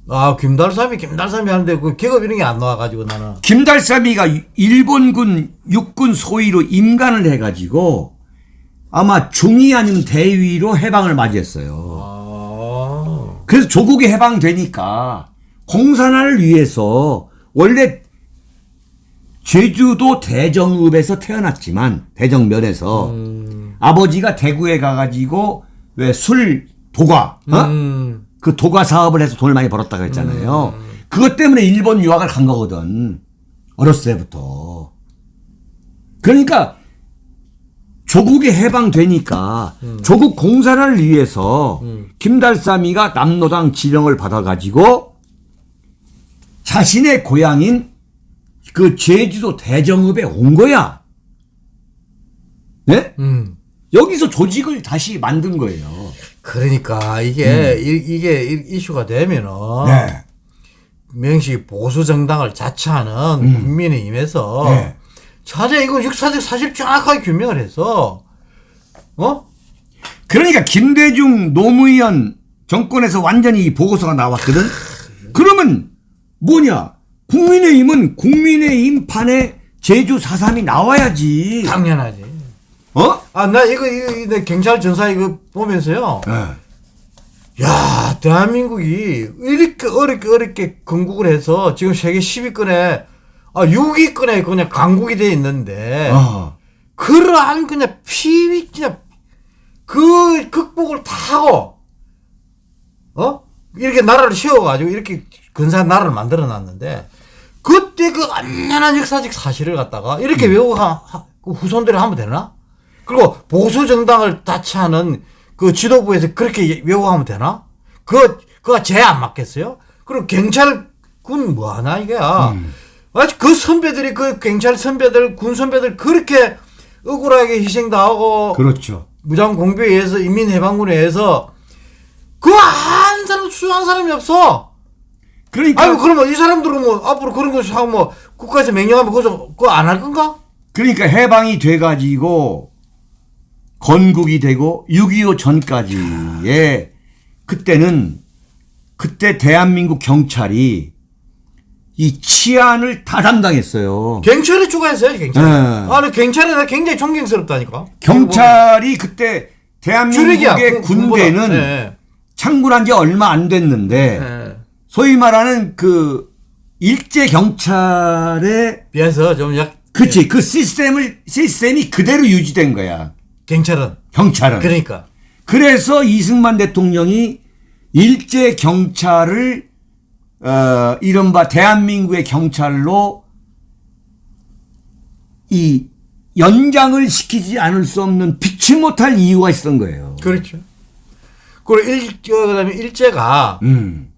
아 김달삼이 김달삼이 하는데 그 계급 이런 게 안 나와가지고 나는. 김달삼이가 일본군 육군 소위로 임관을 해가지고 아마 중위 아니면 대위로 해방을 맞이했어요. 아. 그래서 조국이 해방되니까 공산화를 위해서 원래 제주도 대정읍에서 태어났지만 대정면에서 아버지가 대구에 가가지고 왜 술 도가 어? 음. 그 도가 사업을 해서 돈을 많이 벌었다고 했잖아요. 그것 때문에 일본 유학을 간 거거든. 어렸을 때부터. 그러니까 조국이 해방되니까 조국 공산화를 위해서 김달삼이가 남노당 지령을 받아가지고 자신의 고향인 그 제주도 대정읍에 온 거야. 네? 음. 여기서 조직을 다시 만든 거예요. 그러니까 이게 이, 이게 이- 이슈가 되면은 네. 명시 보수 정당을 자처하는 국민의힘에서 네. 차제 이거 역사적 사실 정확하게 규명을 해서 어? 그러니까 김대중 노무현 정권에서 완전히 이 보고서가 나왔거든. 그러면 뭐냐? 국민의힘은 국민의힘 판에 제주 4.3이 나와야지. 당연하지. 어? 아 나 이거 이거, 이거 경찰 전사 이거 보면서요. 네. 야 대한민국이 이렇게 어렵게 어렵게 건국을 해서 지금 세계 10위권에 아 6위권에 그냥 강국이 돼 있는데 어. 그러한 그냥 피위 그냥 그 극복을 다 하고 어 이렇게 나라를 세워가지고 이렇게 근사한 나라를 만들어 놨는데 그때 그 안전한 역사적 사실을 갖다가 이렇게 외우고 하, 하- 그 후손들이 하면 되나? 그리고 보수 정당을 다치하는 그 지도부에서 그렇게 외우고 하면 되나? 그 그가 제안 맞겠어요? 그리고 경찰군 뭐 하나 이게 아직 그 선배들이 그 경찰 선배들 군 선배들 그렇게 억울하게 희생도 하고 그렇죠. 무장 공비에 의해서 인민 해방군에 의해서 그 한 사람 수한 사람이 없어. 그러니까 아유 그러면 이 사람들은 뭐 앞으로 그런 거 하고 뭐 국가에서 명령하면 그거 그거 안 할 건가? 그러니까 해방이 돼 가지고 건국이 되고 6.25 전까지의 그때는 그때 대한민국 경찰이 이 치안을 다 담당했어요. 경찰이 추가했어요 경찰. 네. 아, 근데 경찰이 나 굉장히 존경스럽다니까. 경찰이 그때 주력이야. 대한민국의 군- 군대는. 네. 창군한 지 얼마 안 됐는데 네. 소위 말하는 그 일제 경찰의 비해서 좀 약. 그치 그 시스템을 시스템이 그대로 유지된 거야 경찰은. 경찰은 그러니까. 그래서 이승만 대통령이 일제 경찰을 어 이른바 대한민국의 경찰로 이 연장을 시키지 않을 수 없는 피치 못할 이유가 있었던 거예요. 그렇죠. 그리고 일, 어, 그다음에 일제가 음,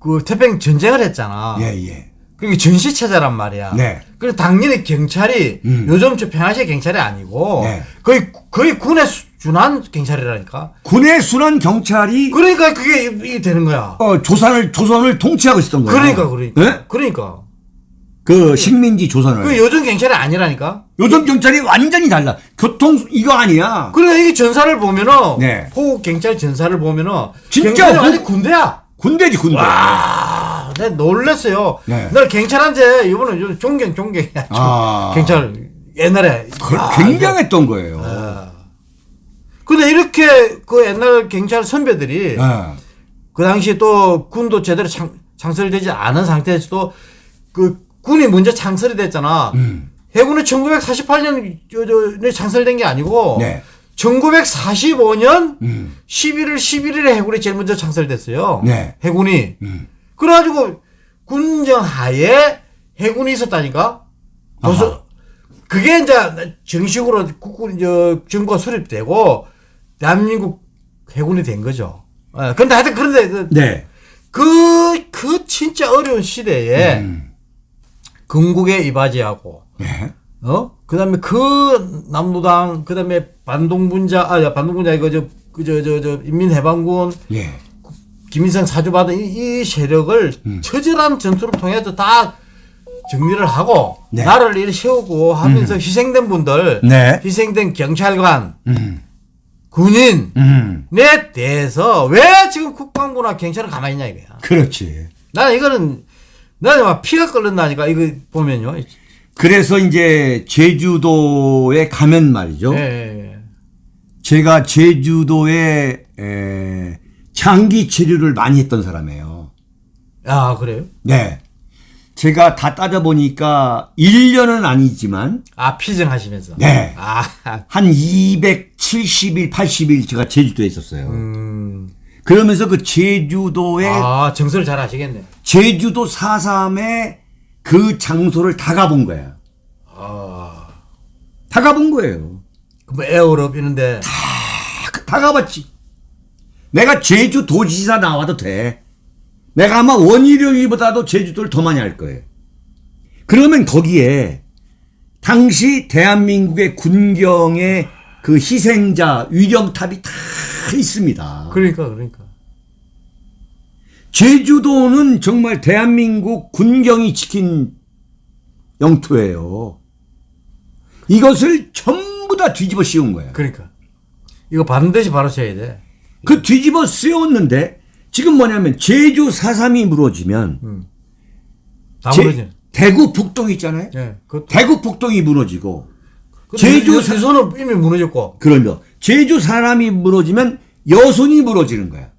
그 태평 전쟁을 했잖아. 예, 예. 그게 전시 체제란 말이야. 네. 그래서 당연히 경찰이 음. 요즘 저 평화시의 경찰이 아니고 네. 거의 거의 군에 수- 준한 경찰이라니까. 군의 순한 경찰이 그러니까 그게 이- 되는 거야. 어, 조선을 조선을 통치하고 있었던 거예요. 그러니까 그러니까. 네? 그러니까. 그 식민지 조선을. 그 요즘 경찰이 아니라니까. 요즘 경찰이 완전히 달라. 교통 이거 아니야. 그러니까 이게 전사를 보면은 네. 호국 경찰 전사를 보면은 진짜 완전 군대야. 군대지 군대. 와, 내가 놀랬어요. 네. 나 경찰한테 이번에 좀 존경 존경. 아. 경찰 옛날에 그- 아, 굉장했던 거예요. 근데 이렇게 그 옛날 경찰 선배들이 네. 그 당시에 또 군도 제대로 창, 창설되지 않은 상태에서도 그 군이 먼저 창설이 됐잖아. 음. 해군은 1948년 저, 저, 창설된 게 아니고 네. 1945년 음. 11월 11일에 해군이 제일 먼저 창설됐어요. 네. 해군이. 음. 그래가지고 군정 하에 해군이 있었다니까. 그래서 그게 이제 정식으로 국군 저 정부가 수립되고 대한민국 해군이 된 거죠. 예, 근데 하여튼 그런데 그, 네. 그, 그 진짜 어려운 시대에 음. 건국에 이바지하고 네. 어? 그 다음에 그 남노당, 그 다음에 반동분자, 아, 반동분자, 이거 저, 그, 저, 저, 저, 인민해방군, 예. 김일성 사주받은 이, 이 세력을 음. 처절한 전투를 통해서 다 정리를 하고, 네. 나라를 세우고 하면서 희생된 분들, 네. 희생된 경찰관, 음. 군인에 음. 대해서 왜 지금 국방부나 경찰은 가만히 있냐 이거야. 그렇지. 나는 이거는, 나는 막 피가 끓는다니까, 이거 보면요. 그래서 이제 제주도에 가면 말이죠. 예. 제가 제주도에 에, 장기 체류를 많이 했던 사람이에요. 아, 그래요? 네. 제가 다 따져보니까 1년은 아니지만 아, 피정하시면서. 네. 아, 한 270일, 80일 제가 제주도에 있었어요. 음. 그러면서 그 제주도의 아, 정서를 잘 아시겠네. 제주도 4.3의 그 장소를 다 가본 거야. 아. 다 가본 거예요. 뭐 에어럽 이런데. 다, 다 가봤지. 내가 제주 도지사 나와도 돼. 내가 아마 원희룡이보다도 제주도를 더 많이 할 거예요. 그러면 거기에 당시 대한민국의 군경의 그 희생자 위령탑이 다 있습니다. 그러니까, 그러니까. 제주도는 정말 대한민국 군경이 지킨 영토예요. 이것을 전부 다 뒤집어 씌운 거야. 그러니까. 이거 반드시 바로 쳐야 돼. 그 뒤집어 씌웠는데 지금 뭐냐면 제주 4.3이 무너지면 다 제-. 대구 북동 있잖아요. 예. 그, 대구 북동이 무너지고 제주 수선은 이미 무너졌고. 그러면 제주 사람이 무너지면 여순이 무너지는 거야.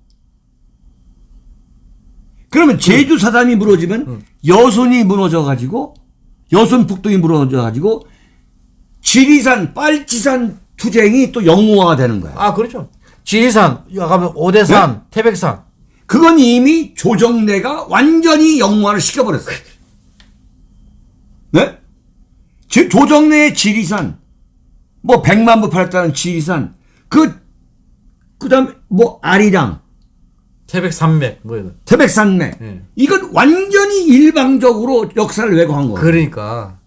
그러면 제주 사람이 무너지면 여순이 무너져 가지고 여순 북동이 무너져 가지고 지리산 빨치산 투쟁이 또 영웅화가 되는 거야. 아, 그렇죠. 지리산, 가면 오대산, 태백산. 그건 이미 조정래가 완전히 영웅화를 시켜버렸어요. 네? 지- 조정래의 지리산, 뭐 백만 부 팔았다는 지리산, 그, 그 다음에 뭐 아리랑, 태백산맥, 뭐 이런. 태백산맥, 예. 이건 완전히 일방적으로 역사를 왜곡한 거예요. 그러니까.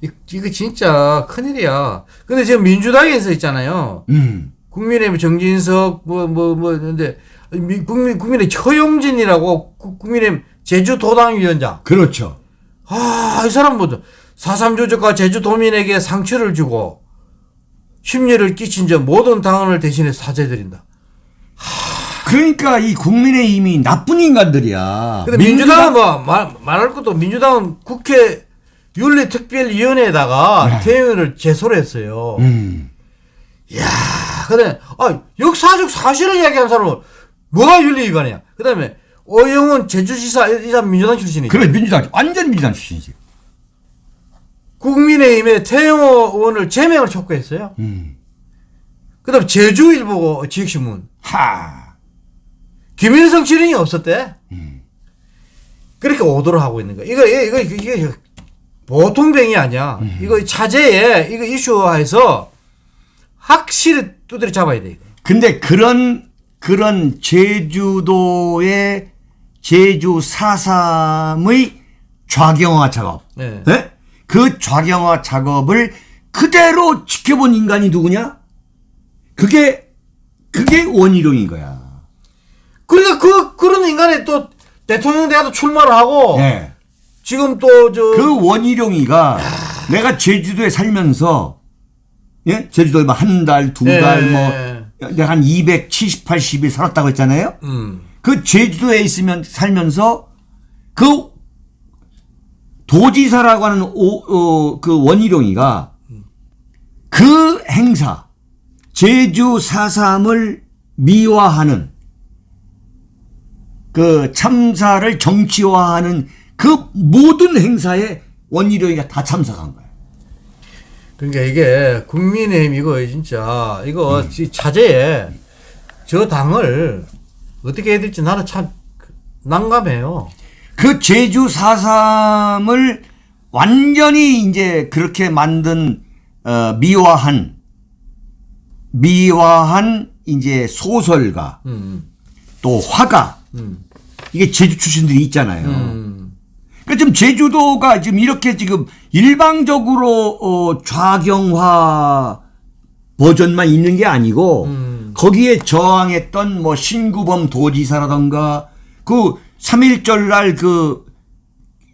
이- 이거 진짜 큰일이야. 근데 지금 민주당에서 있잖아요. 음, 국민의힘 정진석 뭐 뭐뭐 근데 미- 국민 국민의 최용진이라고 국- 국민의힘 제주도당 위원장. 그렇죠. 아, 이 사람 뭐죠? 4.3 조직과 제주도민에게 상처를 주고 심려를 끼친 점 모든 당원을 대신해 사죄드린다. 그러니까 이 국민의 힘이 나쁜 인간들이야. 근데 민주당은 뭐 말, 말할 것도 민주당은 국회 윤리특별위원회에다가 태영이를 제소를 했어요. 음, 아, 근데 아, 역사적 사실을 이야기한 사람은 뭐가 윤리 위반이야? 그다음에 어영은 제주지사 이 사람 민주당 출신이죠. 그래, 민주당, 완전 민주당 출신이지. 국민의힘에 태영호 의원을 제명을 촉구했어요. 음, 그 다음 제주일보 지역신문 하. 김일성 지령이 없었대. 그렇게 오도를 하고 있는 거야. 이거 이거 이거 이게 보통 병이 아니야. 이거 차제에 이거 이슈화해서 확실히 두드려 잡아야 돼. 이거. 근데 그런 그런 제주도의 제주 4.3의 좌경화 작업, 네. 예? 그 좌경화 작업을 그대로 지켜본 인간이 누구냐? 그게 그게 원희룡인 거야. 그러니까 그 그런 인간이 또 대통령 대가도 출마를 하고 예. 지금 또 저 그 원희룡이가 내가 제주도에 살면서 예 제주도에 한 달, 두 달, 예. 뭐 내가 한 270, 80일 살았다고 했잖아요. 음. 그 제주도에 있으면 살면서 그 도지사라고 하는 오, 어, 그 원희룡이가 그 행사 제주 4.3을 미화하는 그 참사를 정치화하는 그 모든 행사에 원희룡이가 다 참석한 거예요. 그러니까 이게 국민의힘 이거 진짜 이거 음. 지- 차제에 저 당을 어떻게 해야 될지 나는 참 난감해요. 그 제주 4.3을 완전히 이제 그렇게 만든 어, 미화한 미화한 이제 소설가 음. 또 화가 음. 이게 제주 출신들이 있잖아요. 음. 그러니까 지금 제주도가 지금 이렇게 지금 일방적으로 어, 좌경화 버전만 있는 게 아니고 음. 거기에 저항했던 뭐 신구범 도지사라던가 그 3.1절 날 그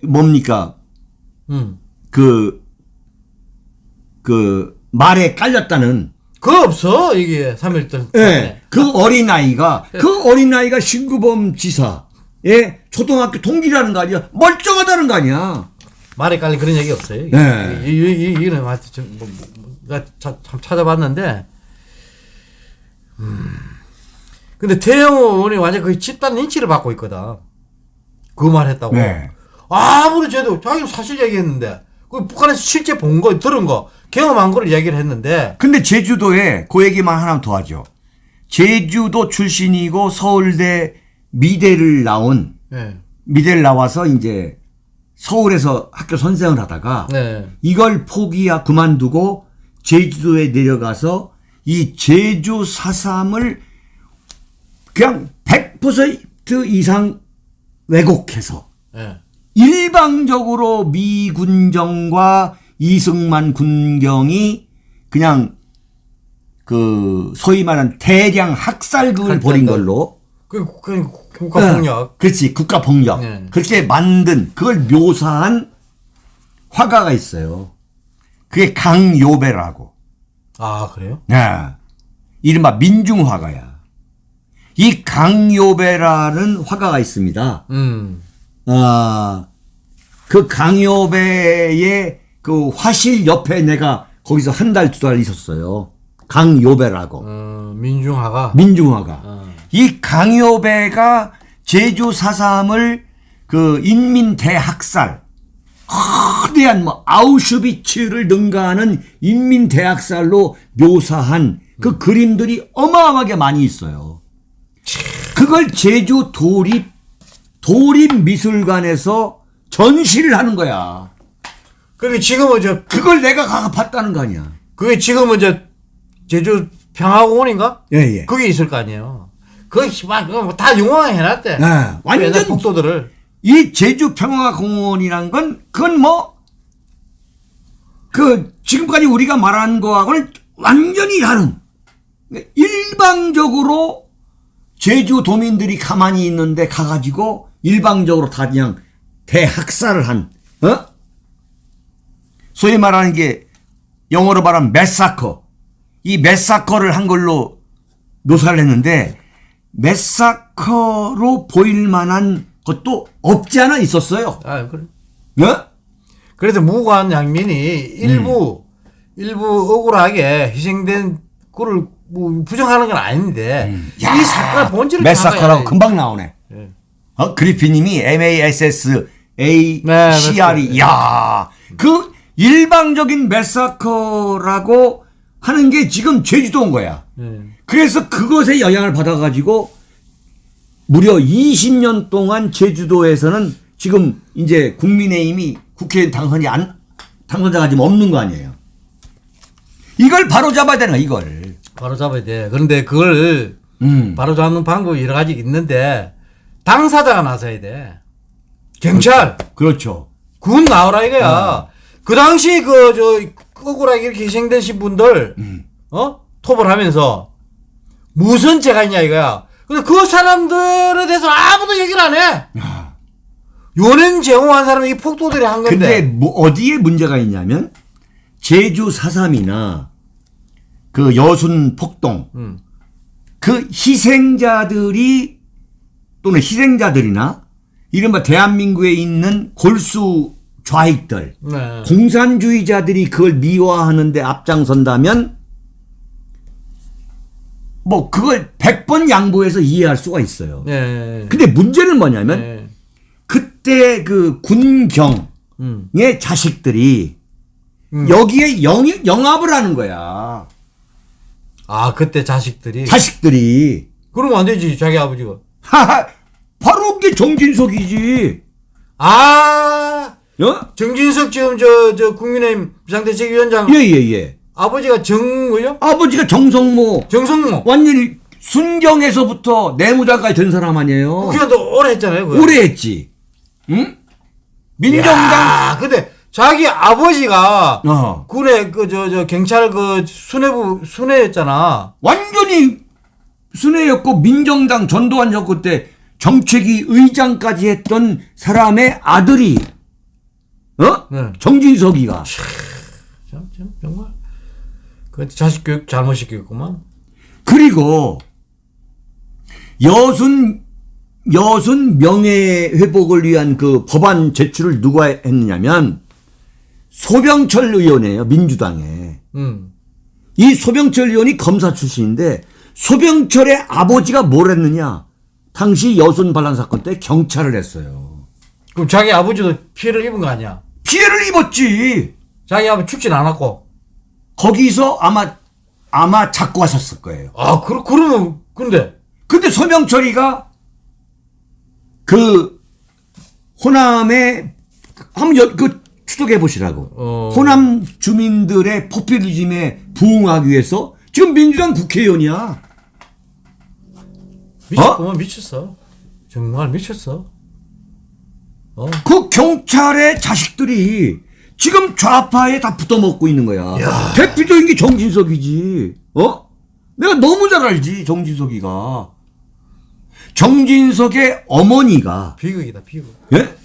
뭡니까 음. 그, 그 말에 깔렸다는 그거 없어 이게 3.1절. 예, 그 어린아이가, 그 어린아이가 신구범 지사, 예, 초등학교 동기라는 거 아니야? 멀쩡하다는 거 아니야? 말에 깔린 그런 얘기 없어요. 이게. 네. 이, 이, 이, 이거는 좀 뭐, 뭐, 참 찾아봤는데, 음. 근데 태영 의원이 완전 거의 집단 린치를 받고 있거든. 그 말 했다고. 네. 아무리 쟤도 자기 사실 얘기했는데, 그 북한에서 실제 본 거, 들은 거, 경험한 거를 얘기를 했는데, 근데 제주도에 그 얘기만 하나 더 하죠. 제주도 출신이고 서울대 미대를 나온, 네. 미대를 나와서 이제 서울에서 학교 선생을 하다가 네. 이걸 포기하 그만두고 제주도에 내려가서 이 제주 사삼을 그냥 100% 이상 왜곡해서 네. 일방적으로 미 군정과 이승만 군경이 그냥 그 소위 말하는 대량 학살극을 벌인. 걸로 그, 그, 국가 폭력. 어, 그렇지 국가 폭력 네. 그렇게 만든 그걸 묘사한 화가가 있어요. 그게 강요배라고. 아, 그래요? 네. 이른바 민중화가야. 이 강요배라는 화가가 있습니다. 음. 아, 그 강요배의 그 화실 옆에 내가 거기서 한 달, 두 달 있었어요. 강요배라고. 어, 민중화가. 민중화가. 어. 이 강요배가 제주 사삼을 그 인민 대학살, 거대한 뭐 아우슈비츠를 능가하는 인민 대학살로 묘사한 그 그림들이 어마어마하게 많이 있어요. 그걸 제주 도립 도립 미술관에서 전시를 하는 거야. 그게 지금은 저, 그걸 내가 가서 봤다는 거 아니야. 그게 지금은 저, 제주 평화공원인가? 예, 예. 그게 있을 거 아니에요. 그거 막, 그거 뭐다 용화해 놨대. 네, 완전 복도들을. 이 제주 평화공원이란 건 그건 뭐 그 지금까지 우리가 말한 거하고는 완전히 다른 일방적으로 제주 도민들이 가만히 있는데 가가지고 일방적으로 다 그냥 대학살을 한 어? 소위 말하는 게 영어로 말하면 massacre 이 massacre를 한 걸로 묘사를 했는데 massacre로 보일 만한 것도 없지 않아 있었어요. 아, 그래. 어? 그래서 무관 양민이 일부, 일부 억울하게 희생된 거를 뭐 부정하는 건 아닌데, 이 사건의 본질을 massacre라고 잡아야 금방 나오네. 예. 어? 그리피님이 MASS A 네, CRE massacre. 야, 그 일방적인 massacre라고 하는 게 지금 제주도인 거야. 예. 그래서 그것에 영향을 받아가지고 무려 20년 동안 제주도에서는 지금 이제 국민의힘이 국회의원 당선이 안, 당선자가 지금 없는 거 아니에요. 이걸 바로 잡아야 되는 거야, 이걸. 바로 잡아야 돼. 그런데 그걸 음. 바로 잡는 방법이 여러 가지 있는데, 당사자가 나서야 돼. 경찰, 그렇죠. 군 나오라 이거야. 그 당시 그, 저, 억울하게 이렇게 희생되신 분들, 어? 톱을 하면서, 무슨 죄가 있냐 이거야. 근데 그 사람들에 대해서 아무도 얘기를 안 해. 야. 요는 제공한 사람이 이 폭도들이 한 건데. 근데 뭐 어디에 문제가 있냐면 제주 4.3이나 그 여순 폭동 음. 그 희생자들이 또는 희생자들이나 이른바 대한민국에 있는 골수 좌익들 네. 공산주의자들이 그걸 미화하는데 앞장선다면 뭐 그걸 100번 양보해서 이해할 수가 있어요. 네. 근데 문제는 뭐냐면 네. 그때 그 군경의 음. 자식들이 음. 여기에 영, 영합을 하는 거야. 아 그때 자식들이 자식들이. 그러면 안 되지 자기 아버지가 하하, 바로 그게 정진석이지. 아 어? 정진석 지금 저 저 국민의힘 비상대책위원장 예, 예, 예. 아버지가 정 뭐죠? 아버지가 정성모. 정성모 완전히 순경에서부터 내무장까지 된 사람 아니에요. 국회의원도 오래 했잖아요. 그거. 오래 했지. 응? 민정당. 야, 근데 자기 아버지가 어. 군에 그 저 저 경찰 그 수뇌부 수뇌였잖아. 완전히 순회였고 민정당 전두환 정권 때 정책위 의장까지 했던 사람의 아들이 어? 네. 정진석이가 참, 참 정말 그 자식 교육 잘못 시켰구만. 그리고 여순 여순 명예 회복을 위한 그 법안 제출을 누가 했느냐면 소병철 의원이에요 민주당에 음. 이 소병철 의원이 검사 출신인데 소병철의 아버지가 뭘 했느냐 당시 여순 반란 사건 때 경찰을 했어요 그럼 자기 아버지도 피해를 입은 거 아니야? 피해를 입었지 자기 아버지 죽진 않았고. 거기서 아마 아마 잡고 하셨을 거예요 아, 그 그러면 근데 근데 소명철이가 그 호남에 한번 여- 그 추적해 보시라고. 어. 호남 주민들의 포퓰리즘에 부응하기 위해서 지금 민주당 국회의원이야. 미쳤구만 미쳤어. 정말 미쳤어. 어? 그 경찰의 자식들이 지금 좌파에 다 붙어먹고 있는 거야. 야. 대표적인 게 정진석이지. 어? 내가 너무 잘 알지, 정진석이가. 정진석의 어머니가 비극이다 비극. 예?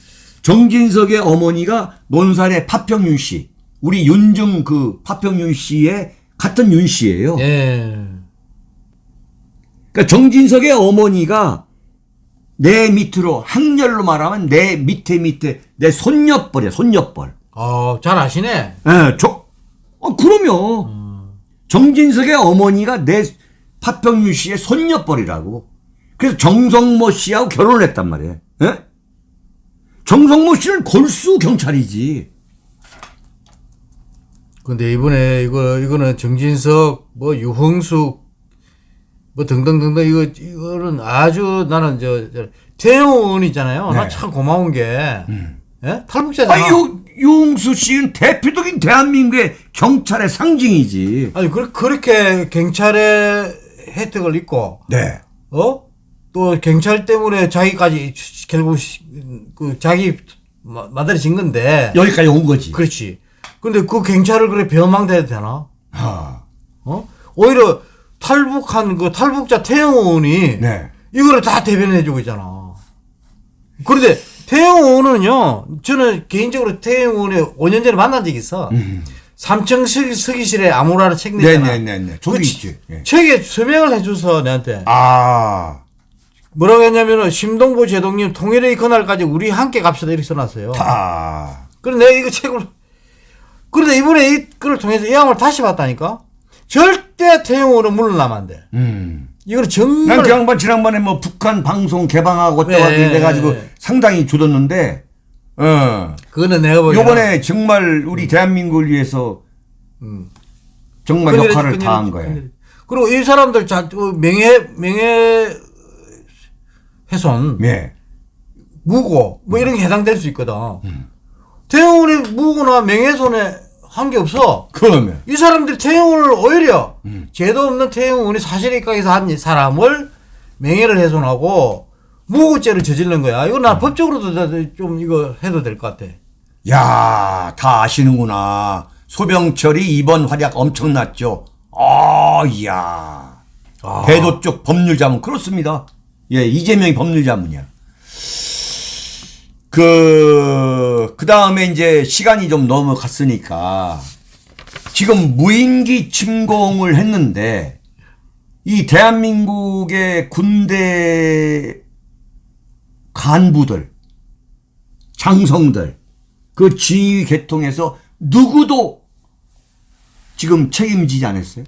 정진석의 어머니가 논산의 파평윤 씨. 우리 윤중 그 파평윤 씨의 같은 윤 씨예요. 예. 그러니까 정진석의 어머니가 내 밑으로 학렬로 말하면 내 밑에 밑에 내 손녀뻘이야, 손녀뻘. 어, 잘 아시네. 예, 저, 어, 그럼요. 정진석의 어머니가 내 파평윤 씨의 손녀뻘이라고. 그래서 정성모 씨하고 결혼을 했단 말이에요. 예? 정성모 씨는 골수 경찰이지. 근데 이번에 이거 이거는 정진석 뭐 유흥숙 뭐 등등등등 이거 이거는 아주 나는 저, 저 태영 의원 있잖아요. 나 네. 참 고마운 게 예? 탈북자잖아. 아, 유, 유흥수 씨는 대표적인 대한민국의 경찰의 상징이지. 아니 그, 그렇게 경찰의 혜택을 입고 네. 어? 또 경찰 때문에 자기까지 결국 시- 그 자기 마- 마다리 진 건데 여기까지 온 거지. 그렇지. 근데 그 경찰을 그래 배망대야 되나? 아, 어? 오히려 탈북한 그 탈북자 태영 의원이 네. 이거를 다 대변해주고 있잖아. 그런데 태영 의원은요, 저는 개인적으로 태영 의원이 5년 전에 만난 적이 있어. 삼청 서기, 서기실에 아무라를 책 내잖아. 네네네네. 저기 그 있지. 예. 책에 서명을 해줘서 내한테 아, 뭐라고 했냐면은 심동보 제동님 통일의 그날까지 우리 함께 갑시다 이렇게 써놨어요. 아. 그래 내가 이거 책을 그런데 이번에 이걸 통해서 이 양을 다시 봤다니까 절대 의원은 물러나면 안 돼. 음. 이거는 정말 난그 양반 지난번에 뭐 북한 방송 개방하고 어쩌고 네. 돼가지고 상당히 조졌는데, 어. 그거는 내가 보기에는 요번에 정말 우리 대한민국을 위해서 음. 정말 역할을 큰일이지, 다한 거예요. 그리고 이 사람들 자 어, 명예 명예 훼손 예. 무고 뭐 이런 게 해당될 수 있거든. 음. 태영훈이 무고나 명예훼손에 한 게 없어. 그러면. 이 사람들이 태영훈을 오히려 음. 죄도 없는 태영훈이 사실에 입각해서 한 사람을 명예를 훼손하고 무고죄를 저지른 거야. 이거 음. 나 법적으로도 나- 좀 이거 해도 될 것 같아. 야, 다 아시는구나. 소병철이 이번 활약 엄청났죠. 아, 이야. 배도 쪽 법률 자문 그렇습니다. 예, 이재명이 법률 자문이야. 그, 그 다음에 이제 시간이 좀 넘어갔으니까, 지금 무인기 침공을 했는데 이 대한민국의 군대 간부들, 장성들, 그 지휘 계통에서 누구도 지금 책임지지 않았어요.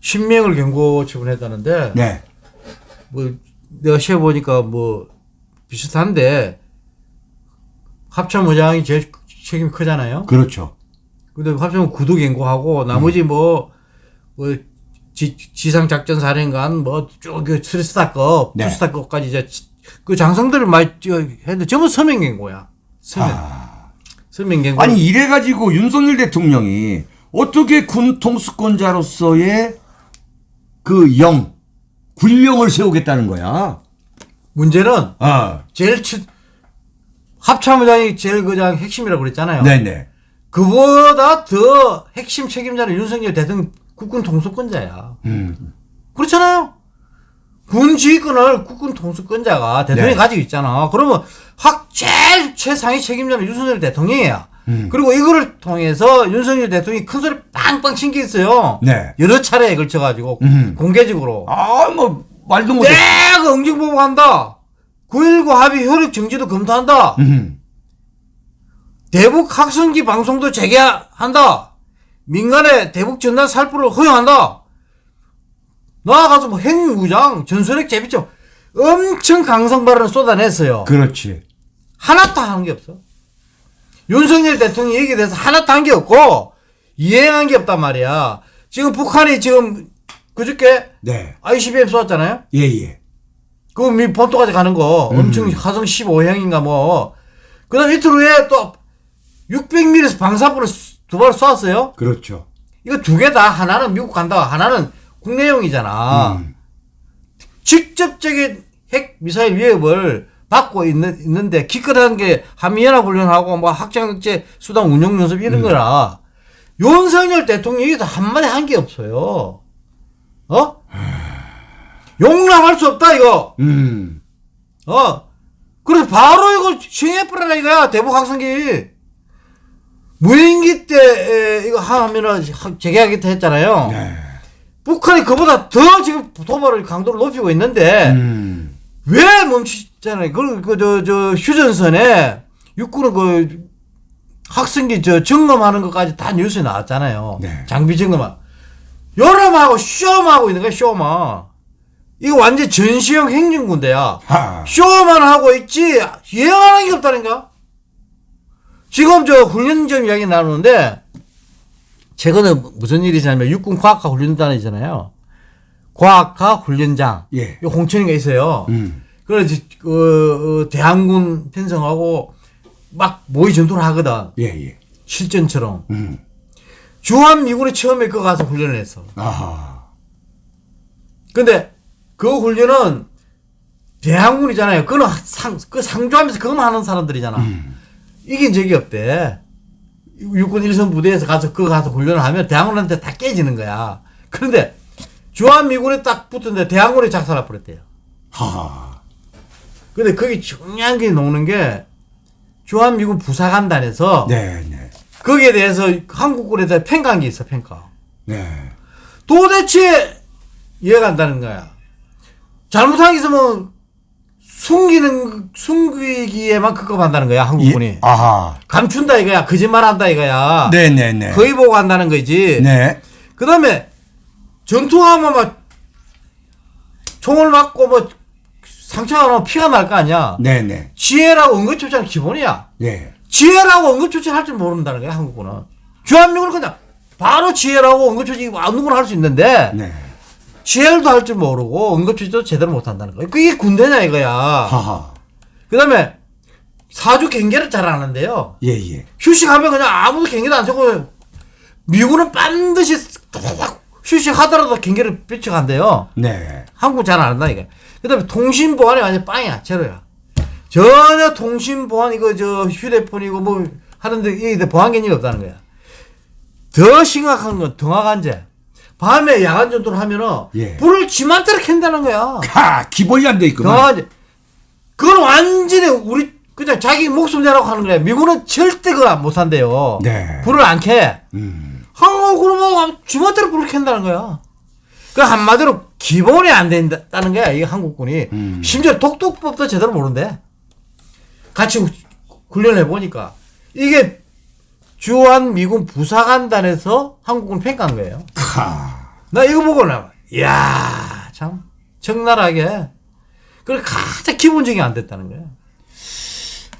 신명을 경고 처분했다는데 네. 뭐 내가 시해 보니까 뭐 비슷한데 합참의장이 제일 책임이 크잖아요. 그렇죠. 근데 합참은 구도 경고하고 나머지 뭐, 뭐 지, 지상작전 사령관 뭐쭉 스리스타급, 네. 투스타급까지 이제 지- 그 장성들을 많이 저- 했는데 전부 서명 경고야. 서명. 아. 서명 경고. 아니 이래가지고 윤석열 대통령이 어떻게 군 통수권자로서의 그 영, 군령을 세우겠다는 거야. 문제는 아, 제일 치, 합참의장이 제일 그냥 핵심이라고 그랬잖아요. 네네. 그보다 더 핵심 책임자는 윤석열 대통령 국군 통수권자야. 음, 그렇잖아요. 군 지휘권을 국군 통수권자가 대통령이 네. 가지고 있잖아. 그러면 확 제일 최상위 책임자는 윤석열 대통령이야. 음. 그리고 이거를 통해서 윤석열 대통령이 큰 소리 빵빵 친 게 있어요. 네. 여러 차례에 걸쳐가지고 음. 공개적으로 아, 뭐 말도 못해. 내가 응징보고 한다. 9.19 합의 효력 정지도 검토한다. 음, 대북 학생기 방송도 재개한다. 민간의 대북 전단 살포를 허용한다. 나아가서 뭐 핵무장, 전술핵 재비점 엄청 강성 발언을 쏟아냈어요. 그렇지. 하나도 한게 없어. 윤석열 대통령이 얘기에 대해서 하나도 한 게 없고 이행한 게 없단 말이야. 지금 북한이 지금 그저께 네. ICBM 쏘았잖아요. 예, 예. 그미 본토까지 가는 거 엄청 화성 15형인가 뭐. 그다음 이틀 후에 또 600mm에서 방사포를 두 발 쏘았어요. 그렇죠. 이거 두 개 다 하나는 미국 간다. 하나는 국내용이잖아. 음. 직접적인 핵 미사일 위협을 받고 있는, 있는 데 기껏 한 게 한미연합훈련하고 뭐 확장제 수단 운용 연습 이런 거라 윤석열 대통령이 한마디 한 게 없어요. 어? 용납할 수 없다 이거. 음. 어. 그래서 바로 이거 시행해버려라 이거야, 대북 학생기. 무인기 때, 에, 이거 하면은 하- 재개하겠다 했잖아요. 네. 북한이 그보다 더 지금 도발을 강도를 높이고 있는데, 음. 왜 멈추잖아요. 그, 그, 저, 저, 휴전선에 육군은 그 학생기 저 점검하는 것까지 다 뉴스에 나왔잖아요. 네. 장비 점검하. 여름하고 쇼하고 있는 거야, 쇼만. 이거 완전 전시형 행정군대야. 하. 쇼만 하고 있지 예언하는 게 없다니까. 지금 저 훈련점 이야기 나누는데 최근에 무슨 일이 있냐면 육군 과학과 훈련단이잖아요. 과학과 훈련장. 예. 이 홍천이가 있어요. 음. 그래서 그 어, 대한군 편성하고 막 모의 전투를 하거든. 예, 예. 실전처럼. 음. 주한 미군이 처음에 그 가서 훈련을 했어. 아하. 근데 그 훈련은 대항군이잖아요. 그는 상, 그 상주하면서 그것만 하는 사람들이잖아. 이긴 적이 없대. 육군 일선 부대에서 가서 그거 가서 훈련을 하면 대항군한테 다 깨지는 거야. 그런데 주한미군이 딱 붙었는데 대항군이 작살나 버렸대요. 하하. 근데 거기 중요한 게 나오는 게 주한미군 부사관단에서 네, 네. 거기에 대해서 한국군에 대해 평가한 게 있어, 평가. 네. 도대체 이해가 안 가는 거야. 잘못한 게 있으면 숨기는 숨기기에만 급급한다는 거야 한국군이 예. 아하. 감춘다 이거야 거짓말한다 이거야 네, 네, 네. 거의 보고 한다는 거지 네. 그다음에 전투하면 막 총을 맞고 뭐 상처가 나면 피가 날 거 아니야 네, 네. 지혜라고 응급조치는 기본이야 예. 지혜라고 응급조치를 할 줄 모른다는 거야 한국군은 주한미군은 그냥 바로 지혜라고 응급조치 아무거나 할 수 있는데 네. 지혜도 할 줄 모르고 응급조치도 제대로 못 한다는 거야. 그게 군대냐 이거야. 하하. 그 다음에 사주 경계를 잘안 하는데요. 예, 예. 휴식하면 그냥 아무도 경계도 안 세고 미국은 반드시 딱 휴식하더라도 경계를 삐쳐간대요. 네. 한국 잘 안 한다 이거. 그 다음에 통신 보안이 완전 빵이야 제로야. 전혀 통신 보안 이거 저 휴대폰이고 뭐 하는데 이게 보안 개념이 없다는 거야. 더 심각한 건 등하간제. 밤에 야간 전투를 하면은 예. 불을 지맘대로 켠다는 거야. 하, 기본이 안 돼 있구만. 등하간제. 그건 완전히 우리 그냥 자기 목숨 내라고 하는 거야. 미국은 절대 그거 못 한대요. 네. 불을 안 켜. 음. 그러면 주마대로 불을 켠다는 거야. 그 한마디로 기본이 안 된다는 거야. 이 한국군이. 음. 심지어 독도법도 제대로 모른대. 같이 후- 훈련해 보니까 이게 주한 미군 부사관단에서 한국군 평가한 거예요. 하. 나 이거 보고 나, 이야, 참, 적나라하게. 그래, 가장 기본적이 안 됐다는 거야.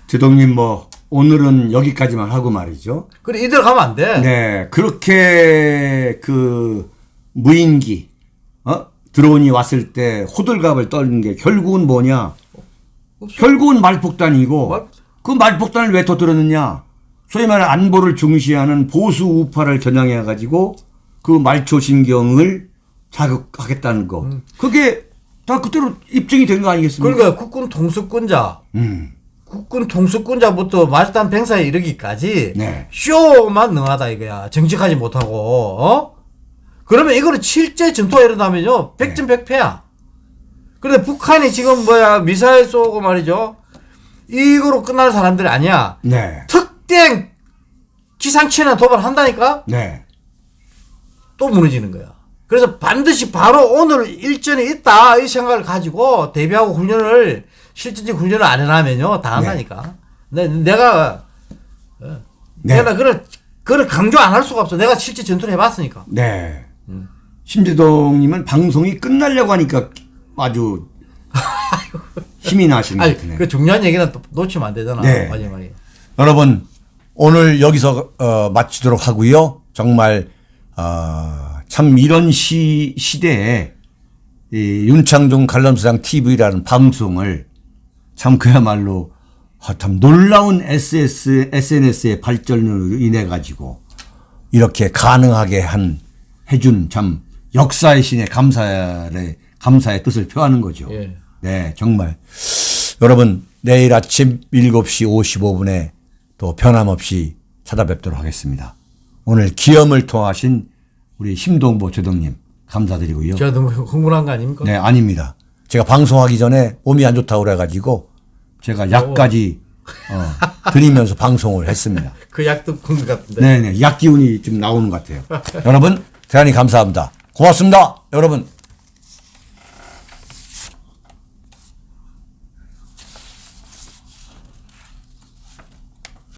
제동님 뭐 오늘은 여기까지만 하고 말이죠. 그래, 이대로 가면 안 돼. 네, 그렇게 그 무인기 어? 드론이 왔을 때 호들갑을 떨는 게 결국은 뭐냐? 결국은 말폭탄이고 말- 그 말폭탄을 왜 터뜨렸느냐? 소위 말해 안보를 중시하는 보수 우파를 겨냥해 가지고 그 말초 신경을 자극하겠다는 거. 그게 다 그대로 입증이 된 거 아니겠습니까? 그러니까 국군 통수권자, 음. 국군 통수권자부터 말단 병사에 이르기까지 네. 쇼만 능하다 이거야. 정직하지 못하고, 어? 그러면 이거는 실제 전투가 일어나면요, 네. 백전백패야. 그런데 북한이 지금 뭐야, 미사일 쏘고 말이죠. 이거로 끝날 사람들이 아니야. 네. 특정 기상치나 도발한다니까? 네. 또 무너지는 거야. 그래서 반드시 바로 오늘 일전이 있다 이 생각을 가지고 대비하고 훈련을 실질적 훈련을 안 해놔면요 다 한다니까. 내, 내가 어, 네. 내가 그걸 그걸 강조 안 할 수가 없어. 내가 실제 전투를 해봤으니까. 네. 심재동님은 방송이 끝나려고 하니까 아주 힘이 나시는 것 아니 같으네요. 그 중요한 얘기는 또 놓치면 안 되잖아. 네. 마지막에. 여러분 오늘 여기서 어, 마치도록 하고요. 정말 어, 참 이런 시 시대에 이 윤창중 관람사장 TV라는 방송을 참 그야말로 아, 참 놀라운 SS SNS의 발전으로 인해 가지고 이렇게 가능하게 한 해준 참 역사의 신의 감사의 감사의 뜻을 표하는 거죠. 예. 네, 정말 여러분 내일 아침 7시 55분에 또 변함없이 찾아뵙도록 하겠습니다. 오늘 기염을 통하신 우리 심동보 조동님 감사드리고요. 제가 너무 흥분한 거 아닙니까? 네, 아닙니다. 제가 방송하기 전에 몸이 안 좋다고 그래가지고 제가 약까지 어, 드리면서 방송을 했습니다. 그 약도 푼것 같은데. 네, 네, 약 기운이 좀 나오는 것 같아요. 여러분 대단히 감사합니다. 고맙습니다. 여러분.